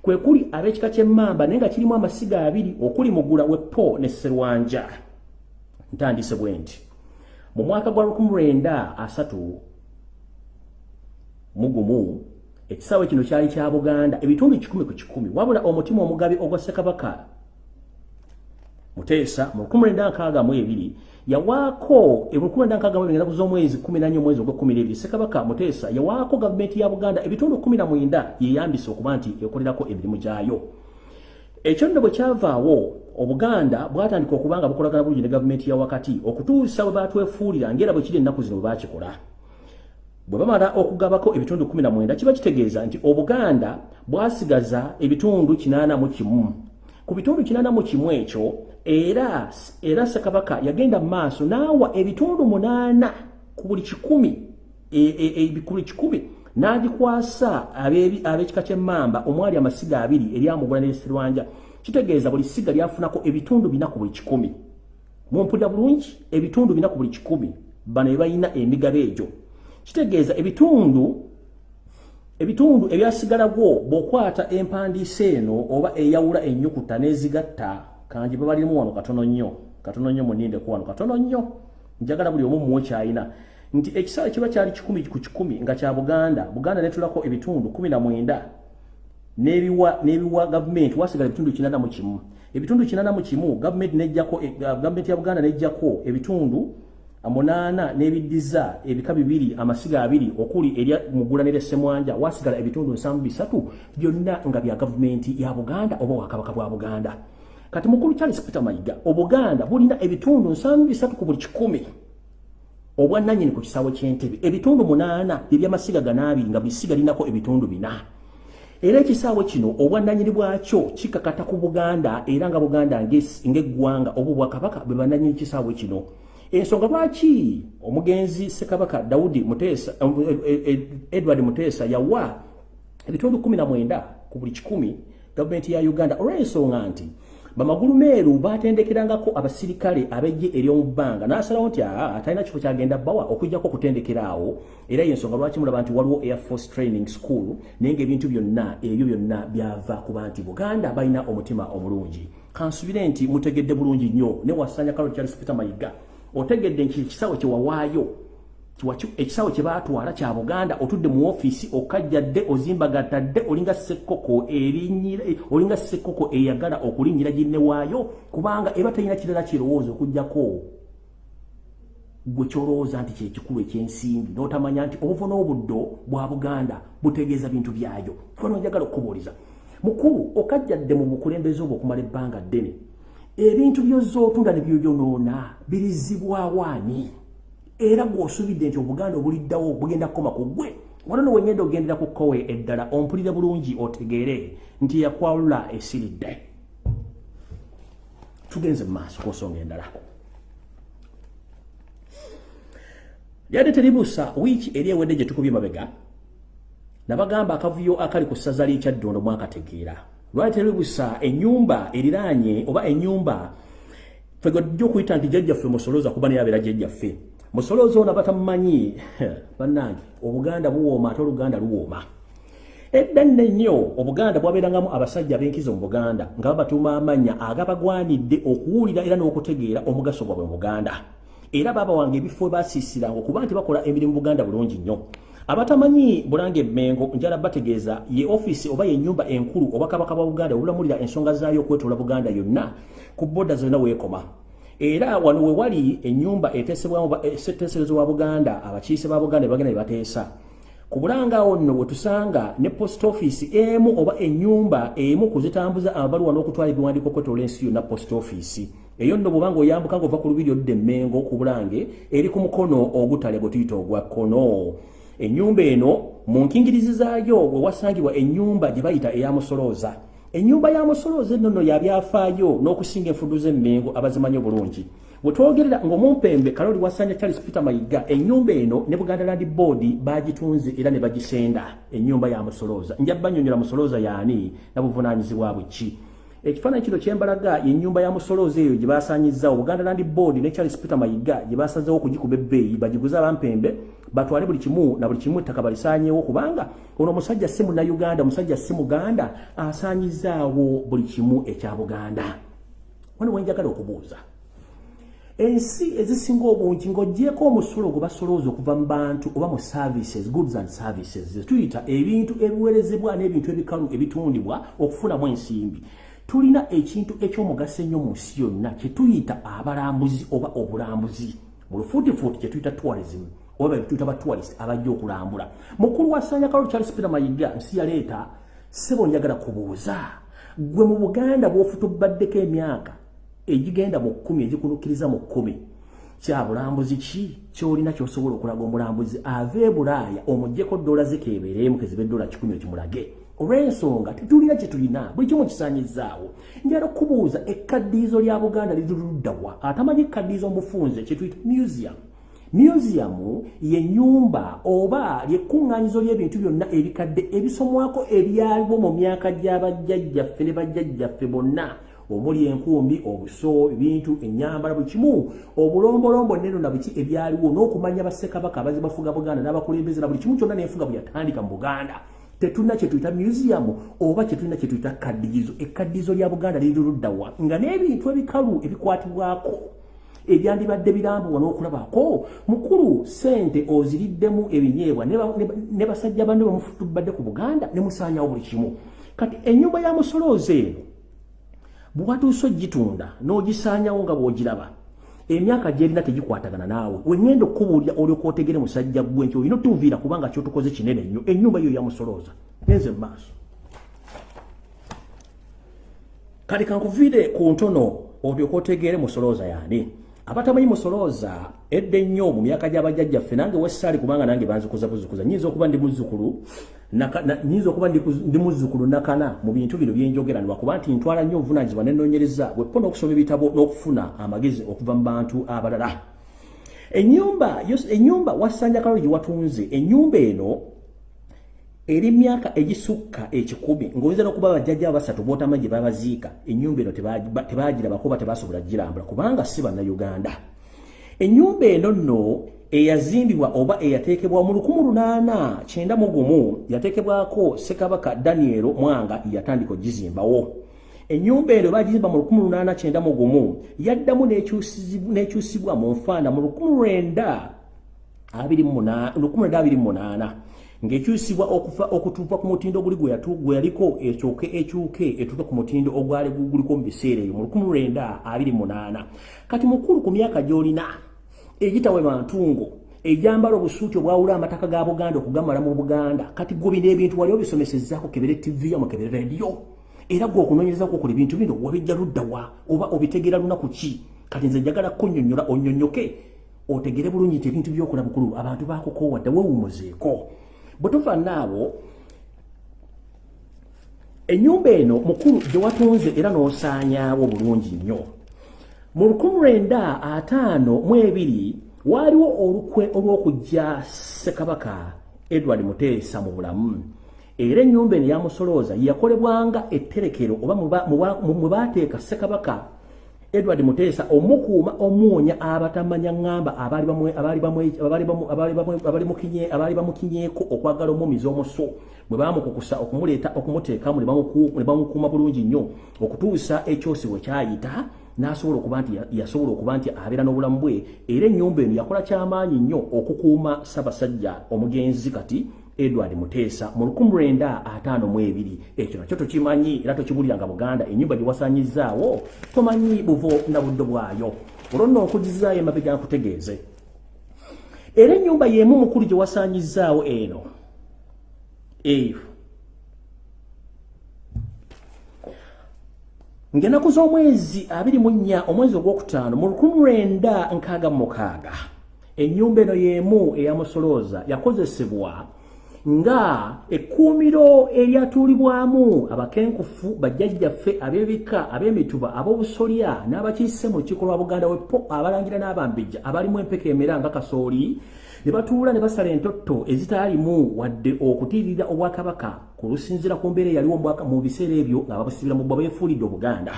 Speaker 1: kwe kuli ab'ekika ky'emmamba naye nga kirimu amasiga abiri okuli mugula weppo ne sserwanja. Ntandise bwe nti mu mwaka gwa 1930 mugumu ekisaawe kino kyali kya buganda ebitundu kikumi ku kikumi wabula omutima omugabi ogwa ssekabaka muteesa mu 1962 yawaako enaku z'omwezi 14 omwezi ogw12 sekabaka muteesa yawaako gavumenti ya buganda ebitundu 19 yeyambisa okuba nti ekolerako emirimu gyayo. Ekyo nno bwe kyavaawo obuganda bwatandika okuba nga bukolagana bulungi ne gavumenti ya wakati okutuusa bwe batwefuulira ngaera bwe kiri ennaku zino bakikola bwe bamala okugabako ebitundu 19 kiba kitegeeza nti obuganda bwasigaza ebitundu 81 ku bitundu 81 ekyo era era sekabaka yagenda maaso naawa ebitundu munaana ku buli kikumi ebikulu e, e, kikumi n'agikwasa ab'ekika ky'emmamba omwali amasiga abiri eri amugula n'eserwanja kitegeeza buli siga lyafunako ebitundu bina ku buli kikumi. Mumpulira bulungi ebitundu bina ku buli kikumi. Bano be balina emigabo egyo. Kitegeeza ebitundu ebitundu ebyasigala gwo bw'okwata empandiisa eno oba eyawula ennyukuta n'ezigatta kanji babalimu wano katono nnyo. Katono nnyo muninde ku wano. Katono nnyo. Njagala buli omu muwe kyayina. Nti ekisala kiba kyali kikumi ku kikumi nga kya buganda. Buganda netulako ebitundu kumi na mwenda. N'ebiwa n'ebiwa gavumenti wasigala ebitundu kinana mu kimu. Ebitundu kinana mu kimu gavumenti nejjako e, gavumenti ya buganda nejjako ebitundu munaana n'ebiddiza ebika bibiri amasiga abiri okuli erya mugulanire semwanja wasigala ebitundu nsanvu bisatu byonna nga bya gavumenti ya buganda oba wakabaka bwa buganda kati mukulu Charles Peter Mayiga obuganda bulina ebitundu nsanvu bisatu ku buli kikumi. Obwannannyini ku kisaawe ky'entebe ebitundu munaana ebyamasiga ganaabiri nga bisiga linako ebitundu bina. Era ekisaawe kino obwannannyini bwakyo kikakata ku buganda era nga buganda ng'eggwanga oba obwakabaka bwe bannannyini kisaawe kino. Ensonga lwaki? Omugenzi ssekabaka daudi muteesa edward muteesa yawa ebitundu 19 ku buli kikumi gavumenti ya uganda. Olw'ensonga nti bamagulu meeru batendekerangako abasirikale abejje ery'omu bbanga n'asalawo nti aa atalina kifo kyagenda bbawa okujjako okutendekeraawo era yensonga lwaki mulaba nti waliwo air force training school naye ngaebintu byonna ebyo byonna byava kuba nti buganda balina omutima omulungi. Kansubire nti mutegedde bulungi nnyo. Ne wasanya kalo charles peter mayiga otegedde nti ekisawo kyewawaayo ekisawo kye baatwala kya buganda otudde mu ofiisi okajjadde ozimbagatadde olinga sekkoko olinga sekkoko eyagala okulinnyira ginne waayo kubanga eba talina kirala kirowooza okugjako gwe kyolowooza nti kyekikulu ekyensimbi n'otamanya nti obuvo n'obuddo bwa buganda butegeeza bintu byayo. Kubano njagala okukubuuliza. Mukulu okajjadde mu bukulembeze obwo okumala ebbanga ddene ebintu byozza otunda ne byobyonoona birizibwawaani era gw'osubidde nti obuganda obuliddawo bugenda kukoma ku ggwe wano no wenyenda ogendera ku kkowe eddala ompulire bulungi otegeere nti yakwalula esiridde tugenze mu maaso ku nsonga endala. Lyadde teribuusa wiiki eri ewedde gye tukubye mabega nabagamba akavuyo akali ku ssaza ly'ekyaddondo mwakategeera lwali teribuusa ennyumba eriraanye oba ennyumba fegojja okuyita nti jjajjaffe musolooza kuba naye abeera jjajjaffe musolozo na batamanyi bannange obuganda buwooma ate oluganda luwooma. Edda nne nnyo obuganda bwabeerangamu abasajja b'enkizo mu buganda nga babatuuma amanya agabagwanidde okuwulira era n'okutegeera omugaso gwabwe mu buganda. Era baaba wange ebifo basiisiranga okuba nti bakola emirimu buganda bulungi nnyo. Abatamanyi bulange mengo njala bategeeza ye office oba ye nyumba enkulu oba kabaka ba buganda olulamulira ensonga zaayo okwetoola buganda yonna ku boda zonna weekoma era wano we wali ennyumba eteesebwa buganda abakiise ba buganda bagenda ne bateesa. Ku bulanga awo nno bwe tusanga ne post office emu oba ennyumba emu kuzitambuza abaluwa n'okutwala ebiwandiiko okwetoola ensi yonna post office. Eyo nno bwobanga oyambuka nga ova ku lubiri odde emmengo ku bulange eri ku mukono ogutale gwe tuyita ogwa kkono. Ennyumba eno mu nkingirizi zaayo we wasangibwa ennyumba gye bayita eyamusolooza ennyumba ya musolooza eno nno yabyafaayo n'okusinga enfudu z'emmengo abazimanyi obulungi. Bwetwogerera ng'omumpembe kaloli wasanja charles peter mayiga ennyumba eno ne buganda land board bagitunze era ne bagisenda. Ennyumba ya musolooza njabanyonyola musolooza yaani? Nabuvunaanyizibwa bwe ki ekifaananyi kino kyembalaga yennyumba ya musolooza eyo gye basaanyizzawo buganda land board ne charles peter mayiga gye basazeewo okugikuba ebbeeyi bagiguze abampembe batwale buli kimu na buli kimu ettaka balisaanyeewo kubanga ono omusajja si munnauganda omusajja si muganda asaanyizaawo buli kimu ekya buganda. Wano wenjagala okubuuza ensi ezisinga obungi ng'oggyeko omusulo gwe basolooza okuva mu bantu oba mu services goods and services tuyita ebintu ebiwerezebwa n'ebintu ebikalu ebitundibwa okufunamu ensimbi tulina ekintu ekyomugaso ennyo mu nsi yonna kyetuyita abalambuzi oba obulambuzi. Mu lufuutifuuti kyetuyita tourism oba betuyita batourist abajja okulambula. Mukulu wa sanya kalo charles peter mayiga nsi yaleeta sebo njagala kubuuza gwe mu buganda bw'ofutubaddeko emyaka egigenda mu kkumi egikunukkiriza mu kkumi kya bulambuzi ki kyolina kyosobola okulaga omulambuzi ava e bulaaya omuggyeko dola zikeebereemu keziba eddola kikumi ekimulage olw'ensonga tetulina kye tulina buli kimu kisaanyizaawo. Njala okubuuza ekkaddiizo lya buganda liruluddawa atamanyi ekkaddiizo mufunze kyetuyita museum. Museum ye nyumba oba lyekkuŋŋaanyizo ly'ebintu byonna ebikadde ebisomwako ebyaliwo mu myaka gy'abajjajjaffe ne bajjajjaffe bonna. Omuli enkumbi obuso ebintu enyambala buli kimu. Obulombolombo neno na biki ebyaliwo n'okumanya bassekabaka abazibafuga buganda n'abakulembeze na buli kimu kyonna n'enfuga bwe yatandika mu buganda tetulina kyetuyita museum oba kyetulina kyetuyita kaddiizo ekkaddiizo lya buganda liriruddawa nga n'ebintu ebikalu ebikwatibwako ebyandibadde birambuwa n'okulabako mukulu sente oziriddemu ebinyeebwa ne basajja banne bamufutubadde ku buganda ne musaanyawo buli kimu. Kati ennyumba ya musolooza eno bwe watuuse ogitunda n'ogisaanyawo nga bw'ogiraba emyaka gyerina tegikwatagana naawe. Wengenda okubuulira olyoka otegere musajja gwe nti olina otuviira kubanga kyotukoze kinene nnyo ennyumba yo yamusolooza. Nenze mumaaso kati kankuviire ku ntono olyoka otegere musolooza yaani abatamanyi musolooza edda ennyo mu myaka gy'abajjajjaffe nange wessaali kubanga nange banzikuza buzukuza nyinza okuba ndi muzzukulu nyinza okuba ndi muzzukulu nakana mu bintu bino byenjogera lwakuba nti ntwala nnyo obuvunanyizibwa nenonyereza bweppo n'okusoma ebitabo n'okufuna amagezi okuva mu bantu abalala. Ennyumba ennyumba wasanja kalolo gye watunze ennyumba eno eri myaka egisukka ekikumi ng'oyinza n'okuba bajjajja basatu b'otamanyi gye babaziika ennyumba eno tebagirabako oba tebasobola girambula kubanga si bannayuganda. Ennyumba eno nno eyazimbibwa oba eyateekebwa mu 1891 yateekebwako ssekabaka daniel mwanga yatandika ogizimbawo. Ennyumba eno bagizimba mu 1891 yaddamu n'ekyusibwa mu nfaana mu 1928 ng'ekyusibwa okutuuka ku mutindo oguli gwe yaliko ekyoke ekyuke etuuka ku mutindo ogwali guliko mu biseera eyo mu 1928 kati mukulu ku myaka gy'olina egitawe mantungo ejambala obusuuti obwawula amataka ga buganda okugamala mu buganda kati gwe bino ebintu wali obisomesezaako kebere tv yamu kebere rediyo era gwe okunoonyerezaako okola ebintu bino wabijja luddawa oba obitegeera lunaku ki? Kati nze njagala kunnyonnyola onnyonnyoke otegere bulungi nti ebintu byokola bukulu abantu bakukoowadde wewumuzeeko bwe tufaanaabo ennyumba eno mukulu gye watunze era n'osaanyaawo bulungi nnyo. Mu lukumi lwenda ataano mu ebiri waaliwo olukwe olw'okujja ssekabaka edward muteesa mu bulamu. Era ennyumba eno yamusolooza yakolebwanga etterekero oba mwe baateeka ssekabaka edward muteesa omukuuma omuwonya abatamanya ŋŋamba abaali bamukinyeeko okwagala omumiza omuso. Bwe bamukukusa okumuleeta okumuteekamu ne bamukuuma bulungi nnyo. Okutuusa ekyosi bwe kyayita n'asobola okuba nti yasobola okuba nti abeera n'obulamu bwe era ennyumba eno yakola kyamaanyi nnyo okukuuma ssaabasajja omugenzi kati edward muteesa mu 1952 ekyo nakyo tokimanyi era tokibuliranga buganda ennyumba gye wasanyizaawo tomanyi buvo na buddo bwayo. Olwo nno okugizaayo emabega nkutegeeze. Era ennyumba y'emu mukulu gye wasanyizaawo eno. Eyo. Ng'enaku z'omwezi 24 omwezi ogwokutaano mu 1966 ennyumba eno y'emu eyamusolooza yakozesebwa nga ekkuumiro eryatuulibwamu abakenkufu bajjajjaffe ab'ebika ab'emituba ab'obusolya n'abakiise mu lukiiko lwa buganda wepo abalangira n'abambejja abalimu empeka emera nga kasooli ne batuula ne basala entotto ezitaalimu wadde okutiirira obwakabaka ku lusinziira ku mbeera eyaliwo mu biseera ebyo nga babusibira mu bwa beefuulidde obuganda.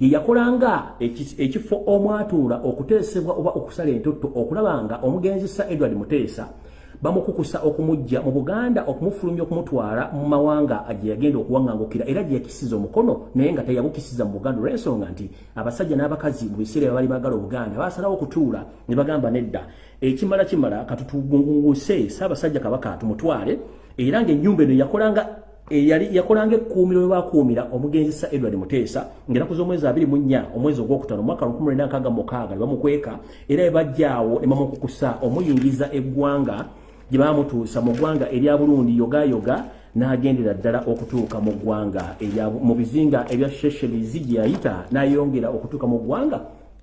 Speaker 1: Ye yakolanga ekifo omwatuula okuteesebwa oba okusala entotto okulaba nga omugenzi sa edward muteesa bamukukusa okumujja mu Buganda okumufulumya okumutwala mu mawanga gye yagenda okuwaŋŋangukira era gye yakisiza omukono naye nga teyabukisiza mu Buganda. Olw'ensonga nti abasajja n'abakazi mu biseera bali baagala Obuganda baasalawo okutuula ne bagamba nedda ekimala kimala katutugunguse saabasajja kabaka tumutwale era ng'ennyumba eno yakolanga eyali yakolanga ekkuumiro we bakuumira omugenzi sa edward muteesa ng'enaku z'omwezi abiri mu nnya omwezi ogwokutaano omwaka lukumi lwenda nkaaga mukaaga ne bamukweka era bwe bajjaawo ne bamukukusa omuyingiza eggwanga gye baamutuusa mu ggwanga erya Burundi yogayoga n'agendera ddala okutuuka mu ggwanga mu bizinga ebya Sheshelizi gye yayita n'ayongera okutuuka mu ggwanga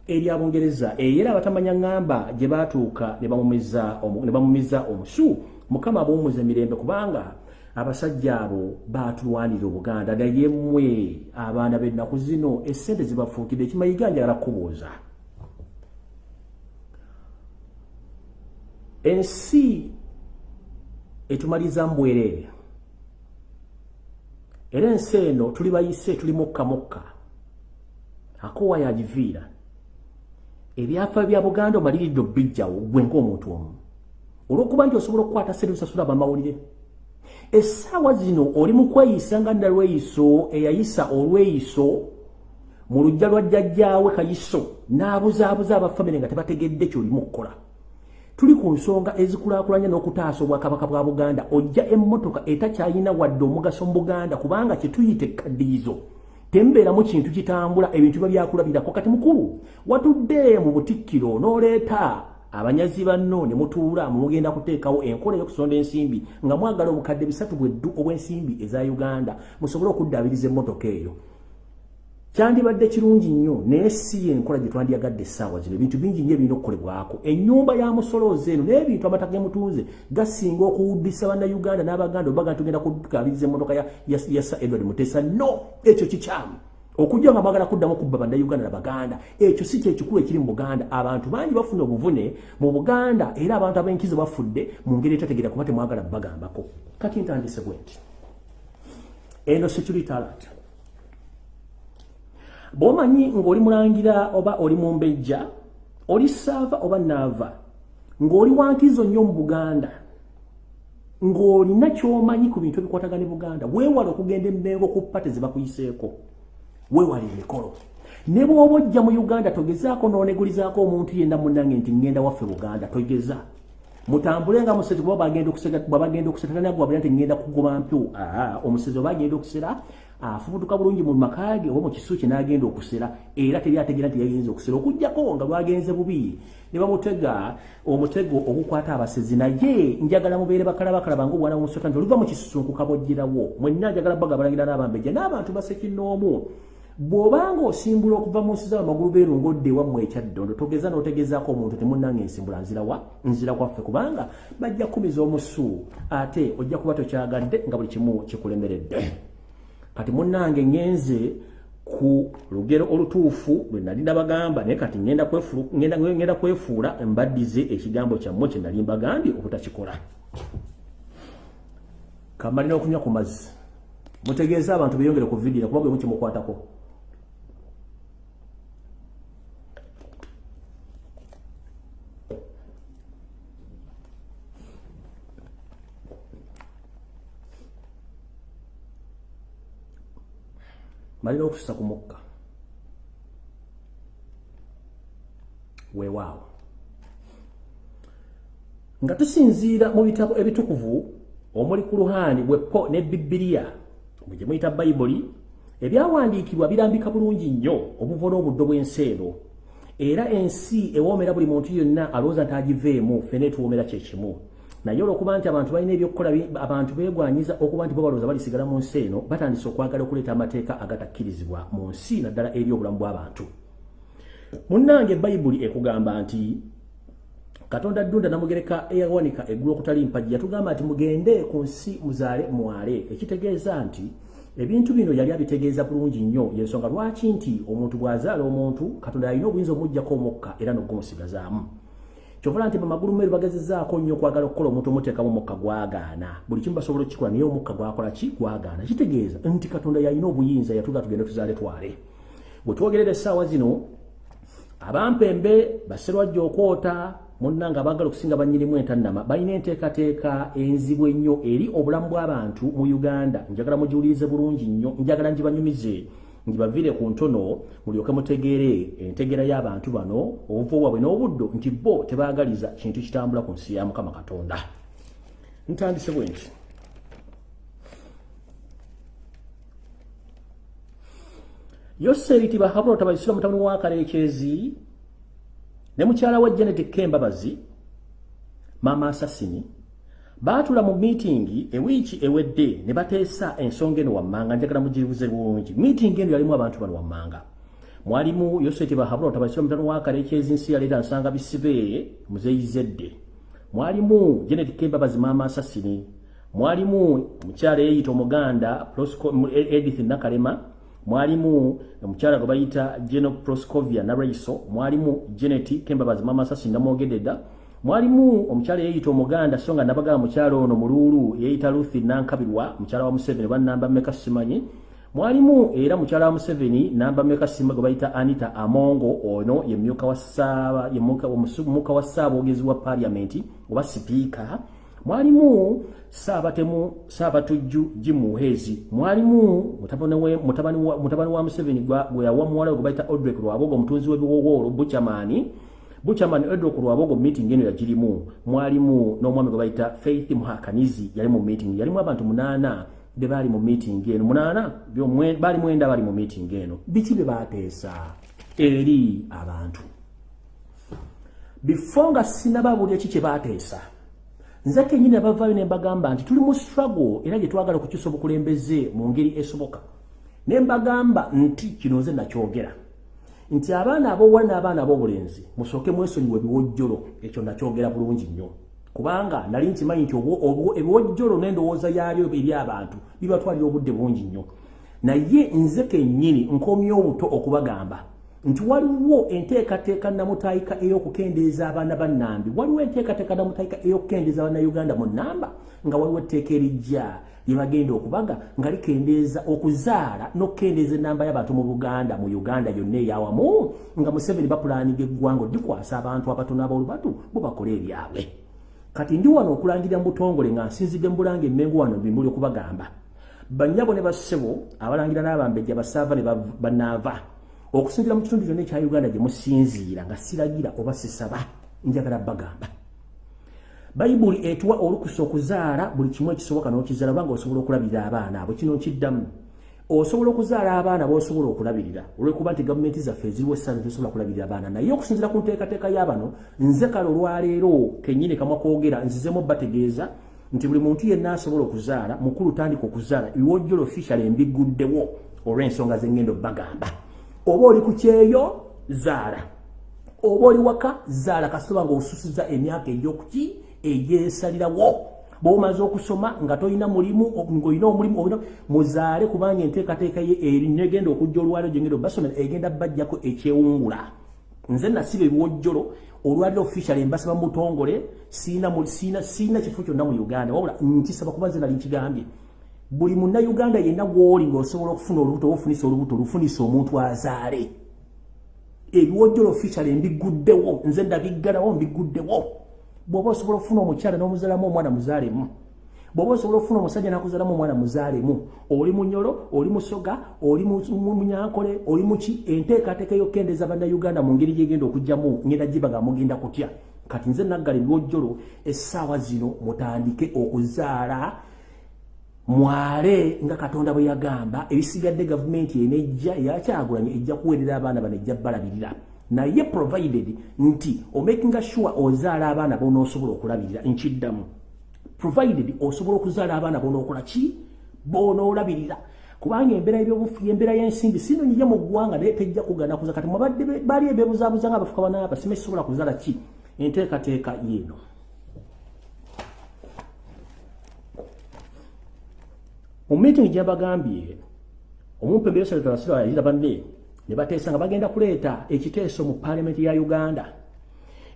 Speaker 1: erya Bungereza. Era abatamanya ŋŋamba gye baatuuka ne bamumiza omusu mukama abuumuza emirembe kubanga abasajja abo baatulwanira obuganda. Naye mmwe abaana b'ennaku zino essente zibafuukidde ekimayiga njagala kubuuza ensi etumaliza mbwereere era ensi eno tuli bayise tuli mukka mukka akowa yagiviira. Ebyafa bya buganda omaliridde obijjawo gwe ngaomuntu omu. Olwokuba nti osobola okukwata sente osasula bamawulire. Essaawa zino oli mu kweyisa nga nalweyiso eyayisa olweyiso mu lujja lwa jjajjaawe kayiso n'abuzaabuza abafamire nga tebategedde kyolimu okukola tuli ku nsonga ezikulaakulanya n'okutaasa obwakabaka bwa buganda. Ojja emmotoka etakyalina wadde omugaso mu buganda kubanga kyetuyita ekkaddiyizo tembeeramu kintu kitambula ebintu biba byakulabirako. Kati mukulu watudde mu butikkiro n'oleeta abanyazi banno ne mutuula mumugenda kuteekawo enkola ey'okusonda ensimbi nga mwagala obukadde bisatu bweddu obw'ensimbi eza uganda. Musobole okuddaabiriza emmotoka eyo kyandibadde kirungi nnyo naye si yenkola gye twandyagadde essaawa zino. Ebintu bingi nnyo ebirina okukolebwako. Ennyumba ya musolooza eno n'ebintu amataka gemutunze gasinga okuwuddisa bannayuganda n'abaganda obaga tugenda kukabiriza emmotoka ya sa edward mutesa. No ekyo kikyamu. Okujja nga mwagala kuddamu okubba bannayuganda nabaganda ekyo si kyekikulu ekiri mu buganda. Abantu bangi bafuna obuvune mu buganda era abantu ab'enkizo bafudde mu ngeri etategeera kuba temwagala bagambako kati ntandise bwe nti eno security alert bwomanyi ng'oli mulangira oba oli mumbejja oli saava oba naava ng'oli wankizo nnyo mu buganda ng'olina kyomanyi ku bintu ebikwatagane buganda weewala okugenda emmengo ku pate ze bakuyiseeko weewala emikolo. Ne bw'oba ojja mu uganda togezaako n'onegulizaako omuntu yenna munnange nti ŋŋenda waffe buganda togeza mutambule nga musezi bwaba bagenda okusera tanagwabira nti ŋŋenda kugoba mpyo omusezi oba agenda okusera afubutuka bulungi mu makage oba mu kisu kye n'agenda okusera era teri ategeera nti yagenze okusera. Okugjako nga lwagenze bubi ne bamutega omutego ogukwata abasezi naye njagala mubeere bakalabakala nga obwana bumusota nti oluva mu kisusunkuka bwojjirawo mwenna njagala baga balangira n'abambejja n'abantu basekinnoomu bw'obanga osimbula okuva mu nsi zabo amagulu beerungodde ewammwe ekyaddondo togeza n'otegezaako omuntu temunnange ensimbula nzirawa nzira kwaffe kubanga bajja kumiza omusu ate ojja kuba tokyagadde nga buli kimu kikulemeredde kati munnange ngenze ku lugero olutuufu lwe nali nabagamba naye kati ngenda kwefuula mbaddize ekigambo kyammwe kye nali mbagambye obutakikola kamalina okunywa ku mazzi. Mutegeeza abantu beyongere ku vidiyo kuba gwe mukimukwatako malina okususa ku mukka weewaawo nga tusinziira mu bitabo ebitukuvu omuli ku luhani bwepo ne bibiliya gye muyita bayibuli ebyawandiikibwa birambika bulungi nnyo obuvo n'obuddo bw'ensi eno era ensi ewoomera buli muntu yonna alowooza nti agiveemu fene tuwoomera kyekimu naye olwokuba nti abantu balina ebyokukola abantu beegwanyiza okuba nti bo balowooza balisigala mu nsi eno batandise okwagala okuleeta amateeka agatakkirizibwa mu nsi naddala eri obulamu bw'abantu munnange bayibuli ekugamba nti katonda ddunda namugereka eyawanika eggulu okutali mpagi yatugamba nti mugende ku nsi muzaale mwale. Ekitegeeza nti ebintu bino yali abitegeeza bulungi nnyo. Yensonga lwaki nti omuntu bw'azaala omuntu katonda yalina obuyinza omuggyako omukka era n'ogumusigazaamu kyovala nti bamagulu meru bagezezaako nnyo okwagala okukola omuntu omuteekamu omukka gwagaana. Buli kimu basobola okukikola naye omukka gwakola ki? Gwagaana. Kitegeeza nti katonda yalina obuyinza yatuga tugende tuzaale twale. Bwe twogerera essaawa zino abampembe baserwajja okwota munnanga abaagala okusinga banyirimu entannama balina enteekateeka enzibu ennyo eri obulamu bw'abantu mu uganda. Njagala mugiwulirize bulungi nnyo njagala ngibanyumize ngibaviire ku ntono mulyoke mutegeere entegeera y'abantu bano obuvo bwabwe n'obuddo nti bo tebaagaliza kintu kitambula ku nsi ya mukama katonda. Ntandise bwe nti yoseeriti bahabulota baisira mutabani wa kaleekezi ne mukyala wa janet kembabazi maama asasini baatula mu miitingi ewiiki ewedde ne bateesa ensonga eno wammanga njagala mugibuze bulungi. Miitingi eno yalimu abantu bano wammanga. Mwalimu yoseti bahabula otabasira mutano wakalekyezi nsi yaleeta nsanga bisibe muzeyizedde mwalimu janet kembabazi maama asasini mwalimu omukyala eyeyita omuganda edith nakalema. Mwalimu omukyala gwe bayita geno proscovia naraiso. Mwalimu janet kembabazi mama sasi namwogedde dda mwalimu omukyala yeyita omuganda so nga nabagaba mukyala ono muluulu yeyita luthi nankabirwa mukyala wa museveni banamba meka simanyi. Mwalimu era mukyala wa museveni namba meka sima gwe bayita anita amongo ono ye muka wa ssaabogezi wa paliamenti oba sipiika. Mwalimu saabatemu saabatujju jimuhezi mwalimu mutabani wa museveni gwe yawa muwala gwe bayita odrek lwabogo omutunzi w'ebiwowoolo buchamani buchamani odrek lwabogo meeting eno yagirimu mwalimu n'omwami gwe bayita faith muhakanizi yali mu meeting. Yalimu abantu munaana be baali mu meeting eno. Munaana? Baali mwenda bali mu meeting eno. Biki bye baateesa? Eri abantu. Bifo nga sinababulya ki kye baateesa nze kenyini abavaayo ne mbagamba nti tuli mu struggle era gye twagala okukyusa obukulembeze mu ngeri esoboka. Ne mbagamba nti kino nze nakyogera nti abaana ab'obuwala n'abaana ab'obulenzi musooke mwesonyiwa ebiwojjolo ekyo nakyogera bulungi nnyo. Kubanga nali nkimanyi nti ebiwojjolo n'endowooza yabyo eri abantu bibatwalira obudde bungi nnyo. Naye nze kennyini nkomya obuto okubagamba nti waliwo enteekateeka namutayika ey'okukendeeza abaana bannambi waliwo enteekateeka namutayika ey'okukendeeza abannayuganda mu nnamba nga waliwo etteeka erijja lye bagenda okubaga nga likendeeza okuzaala n'okukendeeza ennamba y'abantu mu buganda mu uganda yonna eyawamu nga museveni bapulaaniga eggwanga odikwasa abantu abatono ab'olubatu bo bakole ebyabwe. Kati ndi wano okulangirira mu butongole nga nsinzidde mu bulanga emmengo wano bimuli okubagamba. Bannyabo ne bassebo abalangira n'abambejja basaava ne banaava okusinzira mu kitundu kyonna ekya uganda gye musinziira nga siragira oba sisaba njagala bagamba bayibuli etuwa olukusa okuzaala buli kimu ekisoboka n'okizaala obanga osobola okulabirira abaana abo kino nkiddamu. Osobola okuzaala abaana bosobola okulabirira olwekuba nti gavumenti zaffe eziriwo essaaza tesobola kulabirira abaana. Naye okusinzira ku nteekateeka y'abano nze kale olwaleero kennyini kamwa kwogera nzizemu bategeeza nti buli muntu yenna asobola okuzaala mukulu tandika okuzaala ebiwojjolo official embiguddewo olw'ensonga zengendo bagamba. Oba oli ku kyeyo zaala. Oba oli waka zaala. Kasitoba nga osusiza emyaka egyokuki egyesalirawo. Bwomaze okusoma nga tolina mulimu ngaolina omulimu muzaale kubanga enteekateeka ye erinegenda okujja olwaliro gyengenda basomera egenda bajjako ekyewungula. Nze nasiba ebiwojjolo olwaliro official embasaba mubutongole siina kifo kyonna mu uganda. Wabula nkisaba kuba nze nali nkigambye. Buli munnayuganda yenna gwoli ngaosobola okufuna olubuto oba ofunisa olubuto olufunisa omuntu azaale. Ebiwojjolo official mbiguddewo nze ndabiggalawo mbiguddewo bw'oba osobola okufuna omukyala n'omuzalamu omwana muzaalemu bw'oba osobola okufuna omusajja n'akuzalamu omwana muzaalemu oli munyolo oli musoga oli munyankole oli muki enteekateeka y'okkendeeza bannayuganda mu ngeri gyegenda okugjamu ngenda gibaga mugenda kutya? Kati nze naggali lwojjolo essaawa zino mutandike okuzaala mwale nga katonda bwe yagamba ebisigadde gavumenti enejja eyakyagulanye ejja kuweerera abaana bano ejja balabirira naye provided nti omakinga sure ozaala abaana bonoosobola okulabirira nkiddamu. Provided osobola okuzaala abaana bonookola ki? Bonoolabirira. Kubanga embeera ebyobufu embeera y'ensimbi sinonyiye mu ggwanga naye tejja kugana kuza. Kati mwabadde bali ebebuzaabuza nga abafuka banaaba sima ekisobola kuzaala ki? Enteekateeka yeeno mu meeting gyabagambye omumpembero saletawasira yayira banne ne bateesa nga bagenda kuleeta ekiteeso mu paalamenti ya uganda.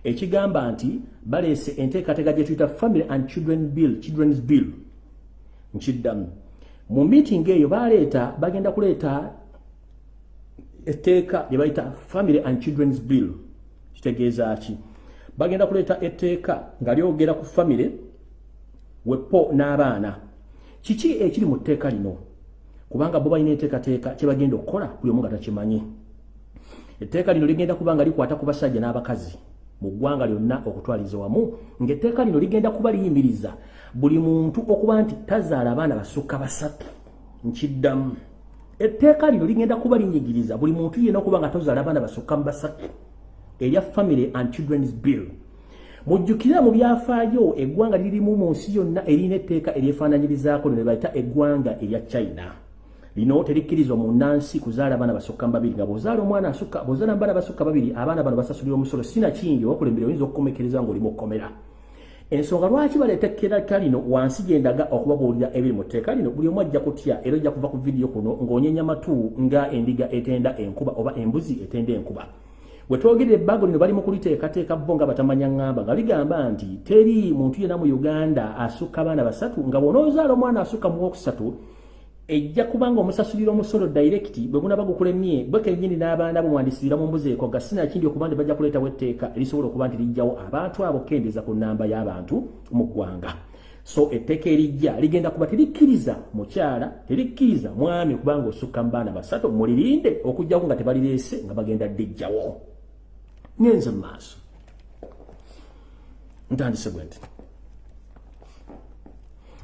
Speaker 1: Ekigamba nti baleese enteekateeka gye tuyita family and children bill children's bill. Nkiddamu. Mu meeting eyo baleeta bagenda kuleeta etteeka lye bayita family and children's bill. Kitegeeza ki? Bagenda kuleeta etteeka nga lyogera ku family wepo n'abaana. Kiki ekiri mu tteeka lino kubanga bo balina enteekateeka kye bagenda okukola buli omu nga takimanyi. Etteeka lino ligenda kuba nga likwata ku basajja n'abakazi mu ggwanga lyonna okutwaliza wamu ng'etteeka lino ligenda kuba liyimiriza buli muntu okuba nti tazaala abaana basukka basatu nkiddamu. Etteeka lino ligenda kuba linyigiriza buli muntu yenna okuba nga tozaala abaana basukka mu basatu. Erya family and children's bill. Mujjukire mu byafaayo eggwanga lirimu mu nsi yonna erina etteeka eryefaananyirizaako lino bayita eggwanga erya china lino terikkirizwa mu nnansi kuzaala abaana basukka babiri. Nga bw'ozaala omwana asukka bw'ozaala abaana basukka babiri abaana bano basasulira omusolo sinakingi obakulembere oyinza okukomekereza ng'olimu okkomera ensonga lwaki baleeta ekkeraka lino? Wansi gyendaga okubabuulira ebiri mu tteeka lino buli omu ajja kutya era ojja kuva ku vidiyo kuno ng'onyenya matu nga endiga etenda enkuba oba embuzi etenda enkuba. Bwe twogerera ebbago lino bali mu kuliteekateeka bo nga batamanya ŋŋamba nga ligamba nti teri muntu yenna mu uganda asukka abaana basatu nga bw'onoozaala omwana asukka mu wokusatu ejja kubanga omusasulira omusolo direct bwe gunaba gukulemye bwe kennyini n'abaana bo mwandisirira mu mbuzi eko ga sinakindi okuba nti bajja kuleetawo etteeka erisobola okuba nti lijjawo abantu abo kendeeza ku nnamba y'abantu mu ggwanga. So etteeka erijja ligenda kuba terikkiriza mukyala terikkiriza mwami kubanga osukka mu baana basatu mulirinde okugjako nga tebalireese nga bagenda ddejjawo. Ngenze mu maaso. Ntandise bwe nti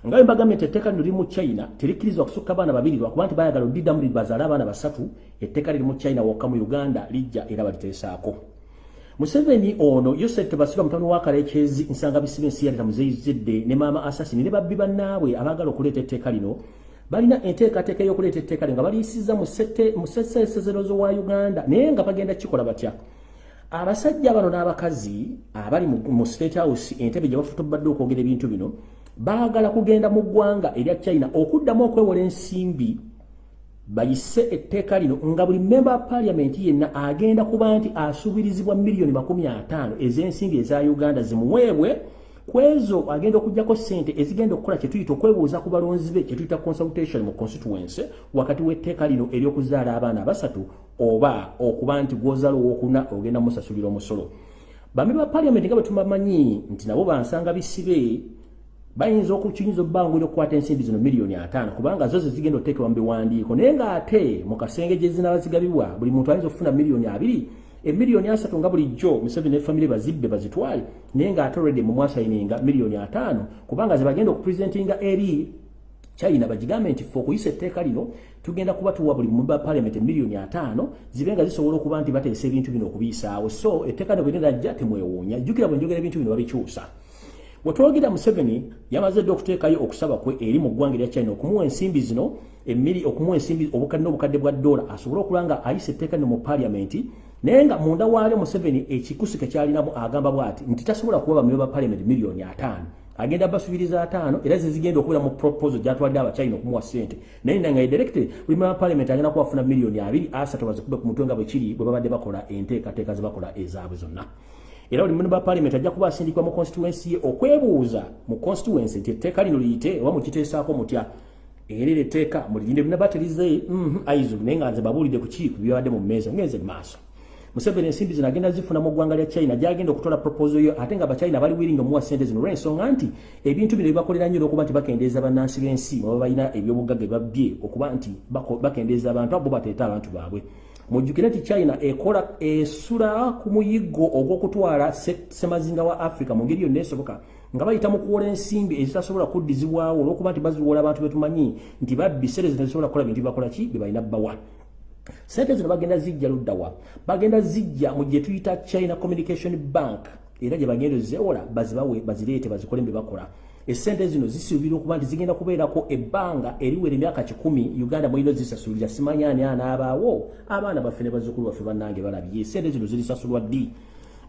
Speaker 1: nga etteeka lino liri mu china terikkirizwa kusukka baana babiri lwakuba nti bayagala odiddamu bazaale abaana basatu etteeka liri mu china wokka mu uganda lijja era baliteesaako. Museveni ono yosef tebasirwa mutano wa kalekezi nsanga bisibe ensi yaleta muzeyizidde ne maama asasini ne babbi bannaabwe abaagala okuleeta etteeka lino balina enteekateeka y'okuleeta etteeka lino nga baliyisiza mu sesezero wa uganda naye nga bagenda kikola batya? Abasajja bano n'abakazi abali mu state house entebe gye bafutobadde okwogera ebintu bino baagala kugenda mu ggwanga erya china okuddamu okwewola ensimbi bayise etteeka lino nga buli memba paliamenti yenna agenda kuba nti asuubirizibwa miliyoni makumi ataano ez'ensimbi eza uganda zimuweebwe kwezo agenda okugjako sente ezigenda okukola kyetuyita okwebuuza ku balonzi be kyetuyita consultation mu constituency wakati w'etteeka lino ery'okuzaala abaana abasatu oba okuba nti gwozaala owokuna ogenda musasulira omusolo. Bambi ba paliamenti nga bwe tubamanyi nti nabo bansanga bisibe bayinza okukiyinza obbanguli okukwata ensimbi zino miliyoni ataano kubanga zo zezigenda oteekebwa mu biwandiiko. Naye ng'ate mu kasenge gye zinaba zigabibwa buli muntu ayinza okufuna miliyoni abiri emiliyoni asatu nga bulijjo museveni nefamire bazibbe bazitwale. Naye ng'ate olredi mu mwasayininga miliyoni ataano kubanga ze bagenda okupresentinga eri china bagigambe nti fe okuyisa etteeka lino tugenda kuba tuwa buli mumba paliament miliyoni ataano zibe nga zisobola okuba nti bateesa ebintu bino okubiyisaawo so etteeka lino bwegenda jja temwewuunya. Jjukira bwe njogera ebintu bino babikyusa bwetwogira museveni yamaze dde okuteekayo okusaba kwe eri mu ggwanga erya china okumuwa ensimbi zino emiri okumuwa ensimbi obukadde n'obukadde bwa dola asobole okulaba nga ayisa etteeka lino mu paliamenti naye nga munda waalyo museveni ekikusike kyalinamu agamba bw'ati nti tasobola kuba bamebe ba paliamenti miliyoni ataano. Agenda basubiriza ataano era zizigenda okubeera mu proposal gyatwalire abachina okumuwa ssente. Naye nga directly buli mema paliamenti agenda kubafuna miliyoni abiri asatu bazikube ku mutwe nga bwe kiri bwe babadde bakola enteekateeka ze bakola ezaabwe zonna era buli memba parliament ajja kuba asindikwa mu constituency ye okwebuuza mu constituency nti etteeka lino liyite oba mukiteesaako mutya? Era era etteeka mulirinde bina baterize aizu naye nga nze babuulidde ku kiri ku byabadde mu mmeeza ngenze mu maaso. Museveni ensimbi zino agenda zifuna mu ggwanga lya china gyagenda okutola proposal yo ate nga abachina bali wiringi omuwa sente zino. Olw'ensonga nti ebintu bino bibakolera nnyo olwokuba nti bakendeeza bannansi b'ensi baba balina ebyobugagga ebabbye okuba nti bakendeeza abantu abo bateeta abantu baabwe mujjukire nti china ekola esula ku muyiggo ogw'okutwala semazinga wa africa mu ngeri yonna esoboka nga bayita mu kuwola ensimbi ezitasobola kuddizibwawo olw'okuba nti baziwola abantu betumanyi nti babbi sere zino zisobola kukola bintu byebakola ki? Bye balina bbawa. Sente zino bagenda zijja luddawa. Bagenda zijja mu gye tuyita china communication bank era gye bagenda zewola bazibawe bazireete bazikole mbe bakola esente zino zisuubirwa okuba nti zigenda kubeerako ebbanga eriwera emyaka kikumi uganda mwino zisasulira simanya ani anaabaawo? Abaana baffe ne bazzukulu baffe bannange balabye. Esente zino zirisasulwa ddi?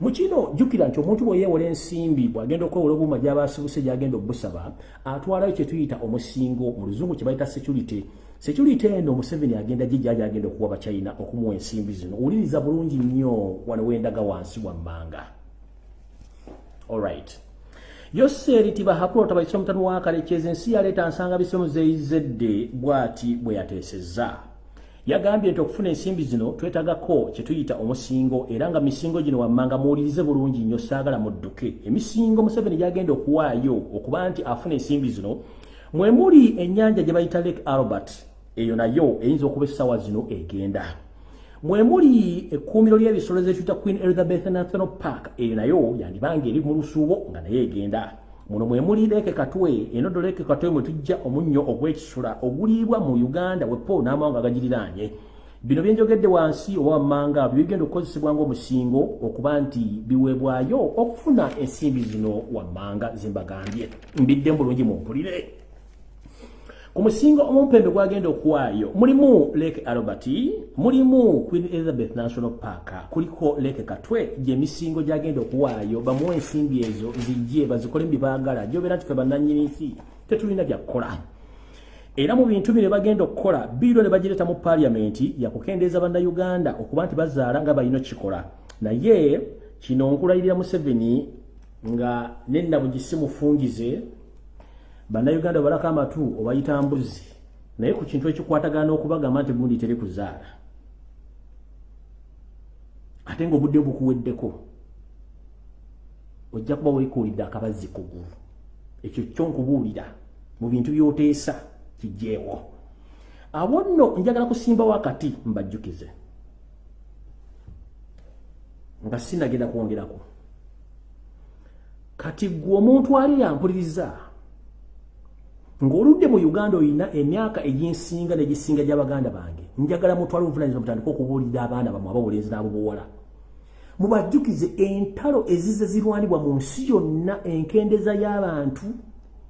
Speaker 1: Mu kino jjukira nti omuntu bweyeewola ensimbi bw'agenda okwewola obuuma gy'abasibuse gy'agenda obbusaba atwalayo kye tuyita omusingo mu luzungu kye bayita security. Security eno museveni agenda gijjaja agenda okuwa bachina okumuwa ensimbi zino. Owuliriza bulungi nnyo wano wendaga wansi wammanga alright yoseri tibahakula tabaisa omutanu wakalekeza ensi yaleeta nsanga bisomo zeeyizedde bwati bwe yateesezza yagambye nti okufuna ensimbi zino twetagako kyetuyita omusingo era nga misingo gino wammanga muwulirize bulungi nnyo saagala mudduke. Emisingo museveni gyagenda okuwaayo okuba nti afuna ensimbi zino mwemuli ennyanja gye bayita lake albert eyo nayo eyinza okuba essaawa zino egenda mwemuli ekkuumiro ly'ebisolo zekiyita queen elizabeth national park eyo nayo yandibanga eri mu lusuubo nga naye egenda. Muno mwemuli leeke katwe enodo leeke katwe mwe tujja omunnyo ogw'ekisula oguliibwa mu uganda wepo n'amawanga agagiriraanye. Bino byenjogedde wansi oba wammanga bibigenda okukozesebwa ngaomusingo okuba nti biweebwayo okufuna ensimbi zino wammanga zimbagambye mbidde mu bulungi mumpulire ku musingo omumpembe gwagenda okuwaayo mulimu lake albert mulimu queen elizabeth national park kuliko lake katwe gyemisingo gyagenda okuwaayo bamuwa ensimbi ezo zijje bazikole mubyebagala gyobeera nti fe bannanyini nsi tetulina byakukola era mu bintu bino bagenda okukola biiro ne bagireta mu paliamenti yakukendeeza bannayuganda okuba nti bazaala nga balina okikola naye kino nkulayirira museveni nga nennabugisi mufungize bannayuganda balako amatu obayita mbuzi. Naye ku kintu ekikwatagana okubagamba nti gundi teri kuzaala. Ate ngaobudde bukuweddeko ojja kuba weekuulidde akabazzi kugulu ekyo kyonkubuulira mu bintu byoteesa kijjeewo awo nno njagala kusimbawo akati mbajjukize. Nga sinagenda kwongerako. Kati gwe omuntu ali yampuliriza ng'oludde mu uganda olina emyaka eginsinga negisinga gy'abaganda bange njagala mutwala obuvunanyizibwa mutandika okubuulira abaana bamwe abawolenzi n'abobuwola mubajjukize entalo ezize zirwanibwa mu nsi yonna enkendeeza y'abantu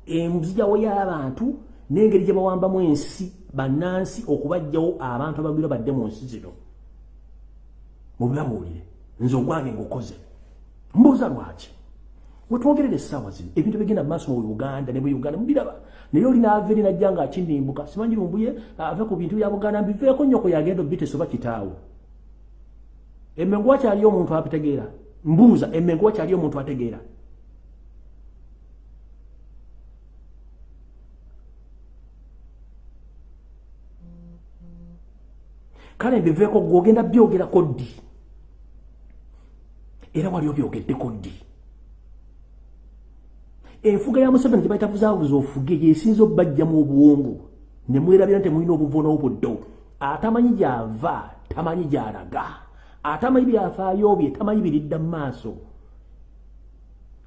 Speaker 1: enzijawo y'abantu n'engeri gye bawambamu ensi bannansi okubajjawo abantu abagwira badde mu nsi zino. Mubibabuulire nze ogwange ng'okoze. Mbuuza lwaki wetwogerera essaawa zino. Ebintu bigenda mumaaso mu uganda ne mu uganda mubiraba naye olina ava eri najja nga akinimbuka simanyi lumbuye ave ku bintu bya buganda mbiveeko nnyoko yagenda obitesa oba kitaawo. Emmengo wakyaliyo omuntu abitegeera mbuuza emmengo wakyaliyo omuntu ategeera. Kale mbiveeko gwogenda byogerako ddi era wali obyogeddeko ddi enfuga ya museveni gye bayita buzaabuza ofuge yesinza obbajja mu obuwongo ne mwerabira nti temulina obuvono obuddo atamanyi gyava tamanyi gyalaga. Atamanyi byafaayo bye tamanyi biridda mu maaso.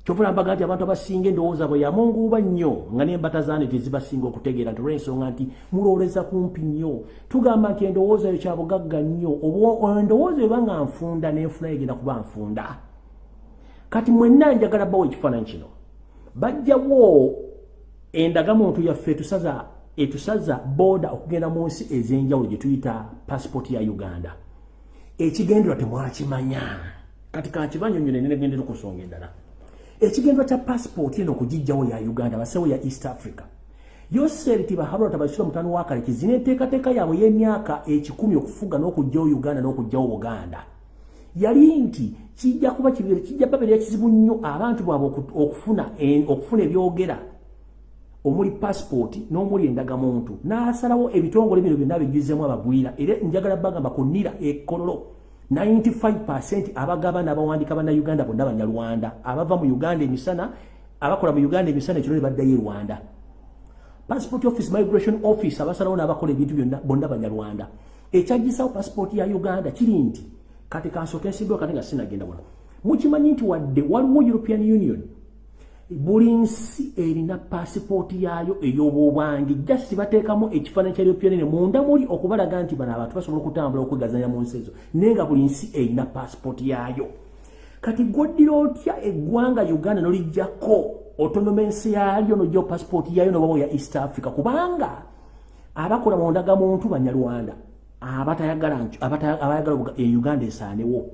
Speaker 1: Kyovula mbaga nti abantu abasinga endowooza bwe yamunguuba nnyo nga n'embata zaane tezibasinga okutegeera nti olw'ensonga nti mulooleza kumpi nnyo. Tugamba nti endowooza eyo kyabugagga nnyo. Endowooza eba nga nfunda n'enfuna yegenda kuba nfunda. Kati mwenna njagala bawo ekifaananyi kino bajjawo endaga muntu yaffe etusaza etusaza boda okugenda mu nsi ez'enjawulo gye tuyita pasipooti ya uganda. Ekigendera temwakimanya. Kati kankibanyonyone nenegendera okusonga endala. Ekigendera kya pasipooti eno okugijjawo ya uganda basewo ya east africa. Yoseri tibahabula tabasula mutano wakale kizina enteekateeka yaabwe y'emyaka ekikumi okufuga n'okugjawo uganda n'okugjawo buganda yali nti kijja kuba kibere kijja babeera kizibu nnyo abantu bwabwe okufuna okufuna ebyogera. Omuli passport n'omuli endagamuntu. N'asalawo ebitongole bino byonna bijjuzemu abagwira. Era njagala bagamba ku nira ekololo 95 abagaba n'abawandika bannayuganda bonna banyarwanda. Abava mu uganda emisana abakola mu uganda emisana ekiro ne baddayo e rwanda. Passport office migration office abasalawo n'abakola ebintu byonna bonna banyarwanda. Ekyagisawo passport ya uganda kiri nti kati kansooka ensimbeo kati nga sinagenda wano. Mukimanyi nti wadde waliwo european union? Buli nsi erina paasipooti yaayo ey'obwobwangi just bateekamu ekifaananyi kya european union. Munda muli okubalaga nti bano abantu basobola okutambula okwegazanya mu nsi ezo naye nga buli nsi erina paasipooti yaayo. Kati gwoddira otya eggwanga uganda nolijjako otonomensi yaalyo nojjao paasipooti yaayo nobawo ya east africa? Kubanga abakola mundaga muntu banyarwanda abatayagala abayagala euganda esaanewo.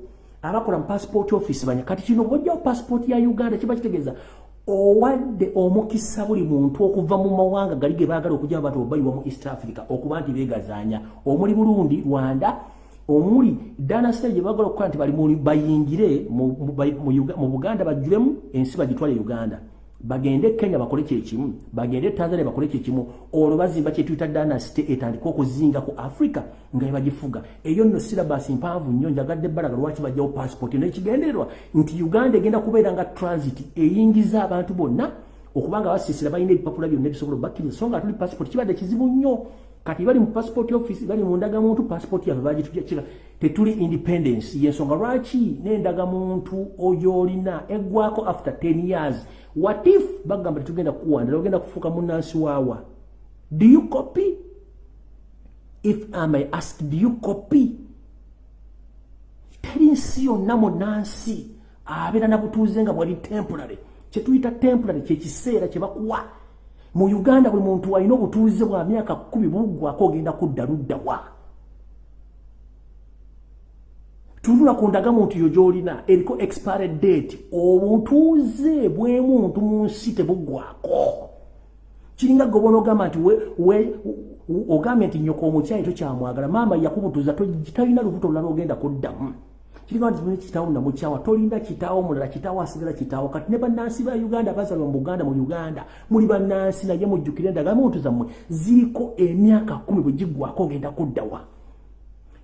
Speaker 1: Abakola mu passport office banya. Kati kino bwojjawo passport ya uganda kiba kitegeeza owadde omukisa buli muntu okuva mu mawanga gali ge baagala okujja abantu obayiwa mu east africa okuba nti beegazaanya omuli burundi rwanda omuli danasite gye baagala okukola nti bali bayingire mu buganda bajjulemu ensi bagitwale uganda bagende Kenya bakole kyekimu bagende Tanzania bakole kyekimu olwo bazimba kyetuyita dynasty etandika okuzinga ku Africa nga ebagifuga eyo nno syllabus mpanvu nnyo njagadde bbalaga lwaki bajjawo passport n'ekigendererwa. Nti Uganda egenda kubeera nga transit eyingiza abantu bonna okubanga basiisira balina ebipapula byonna ebisobola bakkiriza so nga tuli passport kibadde kizibu nnyo kati bali mu passport office bali mu ndagamuntu passport yaffe bagitujjakira tetuli independence. Yensonga lwaki n'endagamuntu oyo olina eggwako after 10 years? What if bagamba tetugenda kuwandala ogenda kufuuka munansi waawa do you copy? If i may ask do you copy? Teri nsi yonna munansi abeera nabutuuze nga bwali temporary. Kyetuyita temporary kyekiseera kyebakuwa mu uganda buli muntu alina obutuuze bwa myaka kumi buggwako ogenda kudda luddawa tunula ku ndagamu nti yo gyolina eriko expired date. Obutuuze bwemuntu mu nsi tebuggwako kiringa gobona ogamba nti ogambye nti nyoka omukyayi tokyamwagala maama yakubutuuza talina lubuto lulala ogenda kuddamu kiringa nti mune kitaawo namukyawa tolinda kitaawo mulala kitaawo asigala kitaawo kati ne bannansi ba uganda bazalwa mu buganda mu uganda. Muli bannansi naye mujjukire endagamu ntu zammwe. Ziriko emyaka kumi bwe giggwako ogenda kuddawa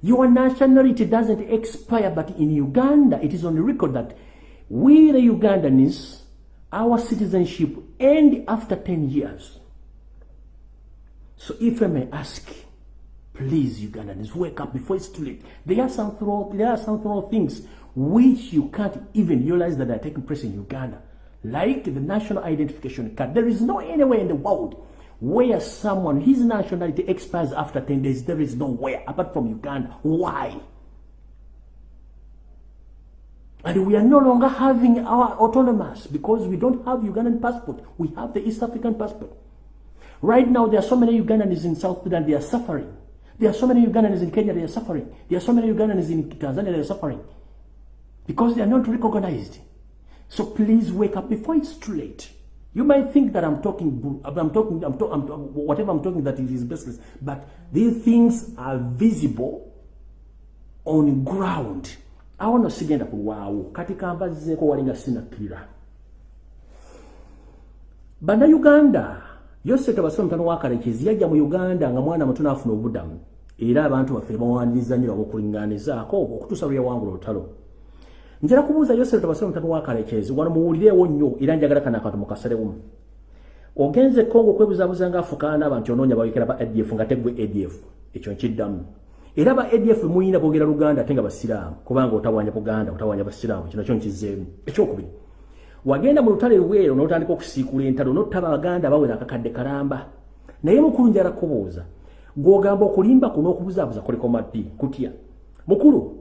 Speaker 1: Your nationality doesn't expire, but in Uganda, it is on record that we, the Ugandans, our citizenship end after 10 years. So if I may ask, please, Ugandans, wake up before it's too late. There are some throw, there are some throw things which you can't even realize that are taking place in Uganda, like the national identification card. There is no anywhere in the world where someone, his nationality expires after 10 days, there is nowhere apart from Uganda. Why? And we are no longer having our autonomous because we don't have Ugandan passport. We have the East African passport. Right now, there are so many Ugandans in South Sudan, they are suffering. There are so many Ugandans in Kenya, they are suffering. There are so many Ugandans in Tanzania, they are suffering. Because they are not recognized. So please wake up before it's too late. You might think that I'm talking, I'm talking, I'm, to, I'm whatever I'm talking that it is baseless, but these things are visible on ground. awo no sigenda kulwawo kati kambazizeeko walinga sinakkirira bannayuganda yose tabasira mutano wakalekezi yajja mu uganda nga mwana muto naafuna obudamu era abantu baffe bawaniriza nnyo abokulinganizaako okutuusa lwe yawangula olutalo. Njala kubuuza yosef tabasira mutano wakalekezi wano muwulireewo nnyo era njagala kana akantu mukasalewumu ogenze kongo okwebuzabuza nga afukaana abantu onoonya bawekera ba adf nga teggwe adf ekyo nkiddamu. Era ba adf muyina boogera luganda ate nga basiraamu kubanga otawanya buganda otawanya basiraamu kino kyo nkizeemu ekyokubiri wagenda mu lutale lweero n'otandika okusiikula entalo notta baganda bawera akakadde kalamba naye mukulu njala kubuuza gw'ogamba okulimba ku n'okubuzaabuza kuliko maddi kutya? Mukulu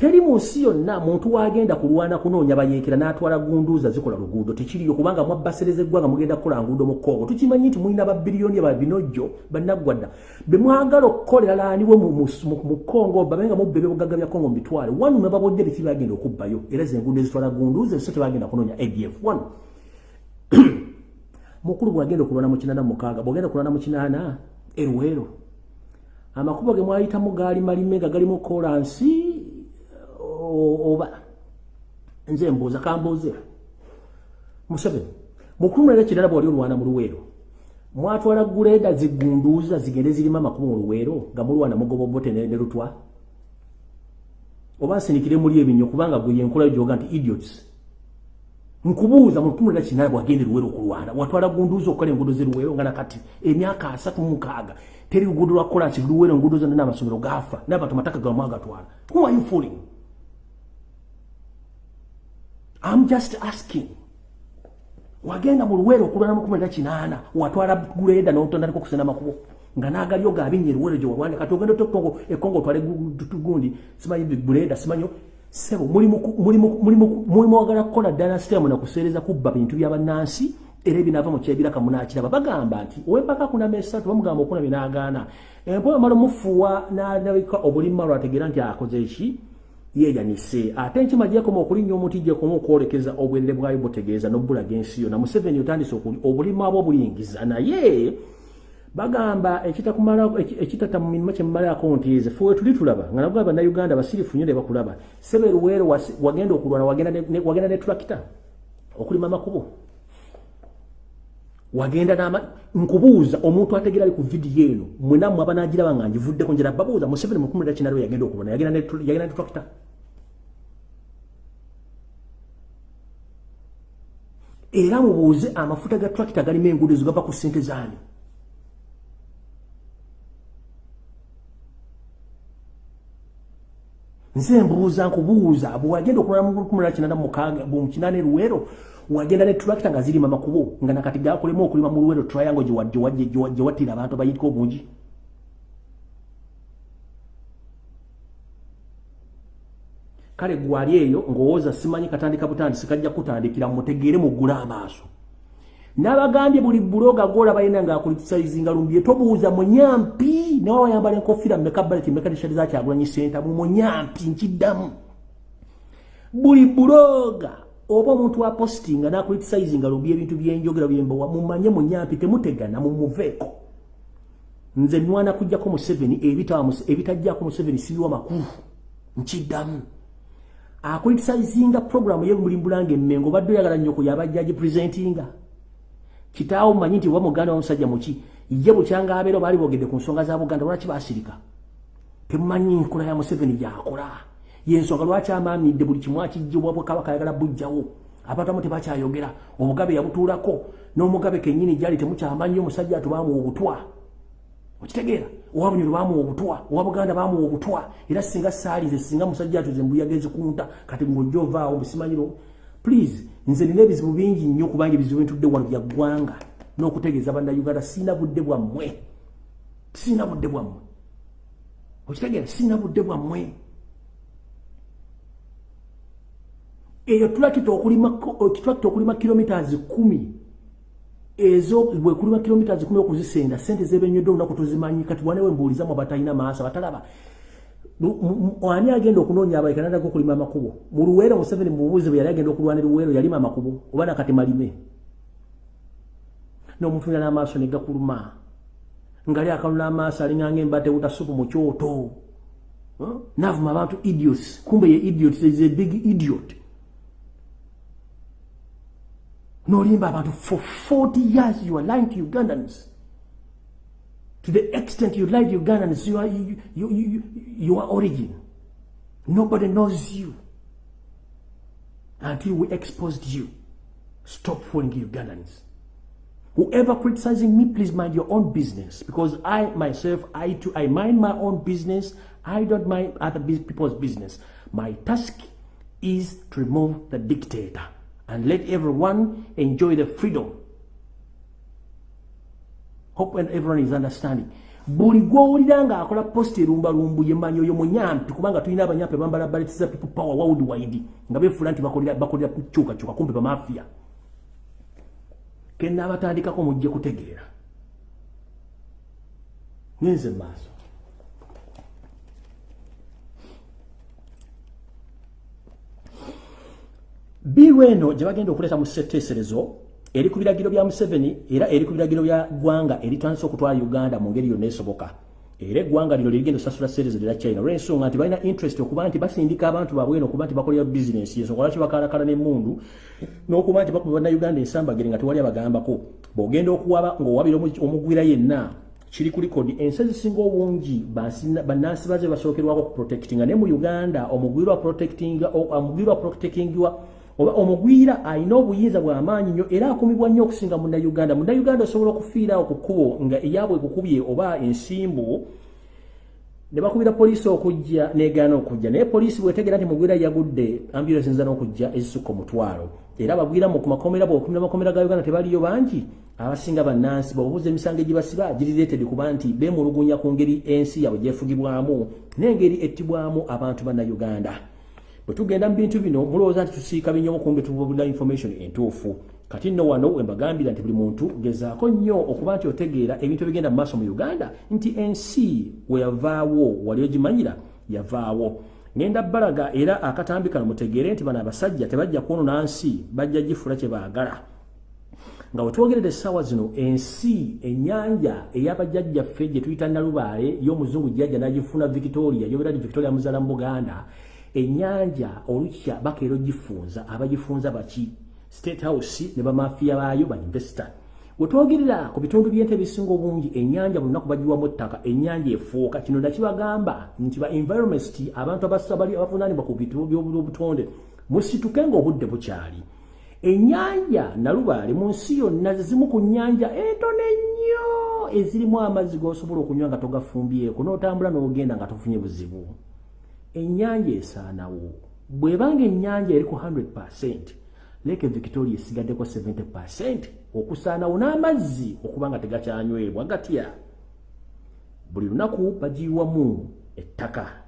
Speaker 1: teri mu nsi yonna muntu wagenda kulwana kunoonya bayeekera n'atwala gunduuza zikola luguudo tekiriyo kubanga mwabbasereza eggwanga mugenda kukola nguudo mu kongo tukimanyi nti mulina babiriyoni ba binojjo bannaggwadda be mwagala okukolera laaniwe mu kongo babe nga mubba ebyobugagga bya kongo mubitwale wanu ne babodde biki bagenda okubbayo. Era zenguudo ezitwala gunduuza so tebagenda kunoonya adf wanu mukulu bwagenda okulwana mu kinaana mukaaga bwogenda okulwana mu kinaana erwero amakubo ge mwayitamu gaali malime nga galimu kolansi oba. Nze mbuuza kambuuze. Museveni mukulu mulala kirala bwali olwana mu luweero mwatwala guleeda zigunduuza zigende zirimu amakumi mu luweero nga mulwana mugoba obote ne lutwa? Oba nsinikire muli ebinyo kubanga gwe yenkola gyoga nti idiots. Nkubuuza mu lutumu lwa kinaana bwagende luwero okulwana watwala gunduuza okukola enguudo zeruwero nga nakati emyaka asatu mukaaga teri luguudo lwa kolansi luwero enguudo zonna n'amasomero gaafa n'abantu amataka gamu agatwala. Who are you fooling i'm just asking. Wagenda mu luwero okulwana mu kumi lwa kinaana watwala guleda n'otondaliko kusena makubo nga nagalyo gaabinnya eruwero gye walwana kati ogenda tokongo ekongo otwale gundi simanyi buleda simanyo sebo mulimu wagala kukola ddala sitemu nakuseereza kubba bintu byabannansi era ebinava mukyebiraka munakiraba bagamba nti owempaka kunama esatu bamugamba okuna binagaana empoyo mala omufuuwa nalabika obulimma lwategeera nti akoze eki yeeyanise ate enkima gyekoma okulinnya omuti gyekoma okwolekeza obwerere bwayo butegeeza n'obbulaga ensi yonna. Museveni otandise obulimu abo obuyingiza naye bagamba ekitata mu mirimu kyemumalako nti eze fuwe tuli tulaba nga nabwo abannayuganda basirifu nnyo ne bakulaba seberuweero wagenda okulwana wagenda ne tulakita okulima amakubo wagenda nama nkubuuza omuntu ategera ku vidiyo eno mwenammwe abanagiraba nga ngivuddeko njera babuuza museveni mukumi da kinalo yagenda okulwana yagenda ne tulakita era mubuuze amafuta ga tulakita galimu enguudo ezo gava ku ssente zaani. Nze mbuuza nkubuuza bwewagenda okulala mukumulala kinana mukaaga mukinana eruwero wagenda ne tractor nga zirima makubo nga nakati gakolemu okulima mu luwero triangle gye wattira abantu abayitika obungi. Kale gwali eyo ngowooza simanyi katandika butandisi kajja kutandikira mutegeere muggula amaaso. Nabagambye buli buloga gola balina ngaakulitisaizinga lumbye tobuuza munyampi nawe wayambala enkofira mmeka baleti mmeka tishati zakyagulanyi senta mu munyampi nkiddamu. Buli buloga oba omuntu wa postinga nakulitisaizinga lumbye ebintu byenjogera byembowa mumanye munyampi temutegana mumuveeko. Nze nwana kujjako museveni ebitajjako museveni siriwa makulu nkiddamu. Akulitisayizinga programu yemulimbulanga emmengo obadde oyagala nnyo kuyabajja gipresentinga kitaawo manyi nti oba muganda wamusajja muki ye bukyanga abeera baali boogedde ku nsonga za buganda lwaki basirika? Temumanyi nkola ya museveni gyakola yensonga lwaki amaamidde buli kimu akijjibwa bwekabaka ayagala bujjawo? Abantu amu tebakyayogera. Obugabe yabutuulako n'omugabe kennyini gyali temukyamanyi omusajja ati bamuwa obutwa. Okitegeera? Owa bunyolo bamuwa obutwa owa buganda bamuwa obutwa. Era singa saalize singa musajja atuze mbuyaga ezikunta kati ng'ojja ovaawo busimanyiro please nze nina ebizibu bingi nnyo kubanga ebizibu bintudde wano bya ggwanga n'okutegeeza bannayuganda siina budde bwammwe. Siina budde bwammwe. Okitegeera? Siina budde bwammwe eyo tulakita okulima kilomitas kumi. Ezo bwekulima kilomitas kumi okuzisenda sente zebenyedde olunaku tuzimanyi kati wanewe mbuulizamu abatalina maaso abatalaba. Ani agenda okunoonya abayikanada gokulima amakubo? Mu luweero museveni mubuuzi bwe yali agenda okulwana luweero yalima amakubo? Oba nakati malime? N'omuntu yala amaaso ne gakuluma. Ngali akalula amaaso alinganga embadde butasupu mu kyoto. Navuma abantu idiots. Kumbe ye idiot is a big idiot nolimba abantu for 40 years you are lying to ugandans to the extent you lied to Ugandans, you are, you, you, you, your origin. Nobody knows you until we exposed you. Stop fooling Ugandans. Whoever criticizing me, please mind your own business because I myself, I too, I mind my own business. I don't mind other people's business. My task is to remove the dictator and let everyone enjoy the freedom. Hope everyone is understanding. Buli gwowulira nga akola post erumbalumbu yemanyi oyo munyampi kubanga tulina abanyampi bambala baletiza people power world wide nga befuula nti bakolera kyukakyuka kumpe bamafia kenaabatandikako mujje kutegeera. Ngenze maaso biru eno gye bagenda okuleeta mu seteeserezo eri ku biragiro bya Museveni era eri ku biragiro bya gwanga eritandise okutwala Uganda mu ngeri yonna esoboka. Era eggwanga lino lirigenda osasula series lera China. Olw'ensonga nti balina interest okuba nti basindika abantu baabwe eno okuba nti bakolera bizinensi ensonga lwaki bakalakala n'emmundu n'okuba nti bakuba bannayuganda ensambagere nga tewali abagambako. Bw'ogenda okuwaba ng'owabira omugwira yenna kiri ku likodi ensi ezisinga obungi bannansi baze basookerwako ku protectinga. Naye mu uganda omugwirwa omugwirwa protectingwa oba omugwira alina obuyinza bw'amaanyi nnyo era akumibwa nnyo okusinga munnauganda munnauganda osobola okufiirawo ku kkubo nga eyabwe ekukubye oba ensimbu ne bakubira poliisi okujja negaana okujja. Naye poliisi bwetegera nti mugwira yagudde ambulance nza n'okujja ezisukka omutwalo. Era bagwira mu kumakomera bweokumira makomera ga uganda tebaliyo bangi. Abasinga bannansi bwebubuuza emisango egibasiba girireetedi kuba nti beemulugunya ku ngeri ensi yabwe gyefugibwamu n'engeri ettibwamu abantu bannauganda bwe tugenda mu bintu bino mulowooza nti tusiika binyomu kumbe tubabulira information entuufu. Kati nno wano wembagambira nti buli muntu gezaako nnyo okuba nti otegeera ebintu ebigenda mu maaso mu uganda nti ensi weyavaawo wali ogimanyira yavaawo. Ngenda balaga era akatambi kano mutegeere nti bano abasajja tebajja kwonona nsi bajja gifula kye baagala. Nga wetwogerera essaawa zino ensi ennyanja ey'abajjajjaffe gye tuyita nalubaale y'omuzungu jjajja n'agifuna victoria yobera ti victoria muzaala mu buganda ennyanja olukya bakeera ogifunza abagifunza baki? State house ne bamafiya baayo ba investor. Wetwogerera ku bitundu byente ebisinga obungi ennyanja bulunaku bagiwamu ettaka ennyanja efuuka. Kino nakibagamba nti ba environment abantu abasabali abavunaanibwa ku byobutonde musituke ngaobudde bukyali. Ennyanja nalubaale mu nsi yonna zizimu ku nnyanja entone ennyo ezirimu amazzi g'osobola okunywa nga togafumbyeko n'otambula n'ogenda nga tofunye buzibu ennyanja esaanawo bw'ebanga ennyanja eri ku 100 percent leke victoria esigaddeko 70 okusaanawo n'amazzi okuba nga tegakyanywebwa gatya? Buli lunaku bagiwamu ettaka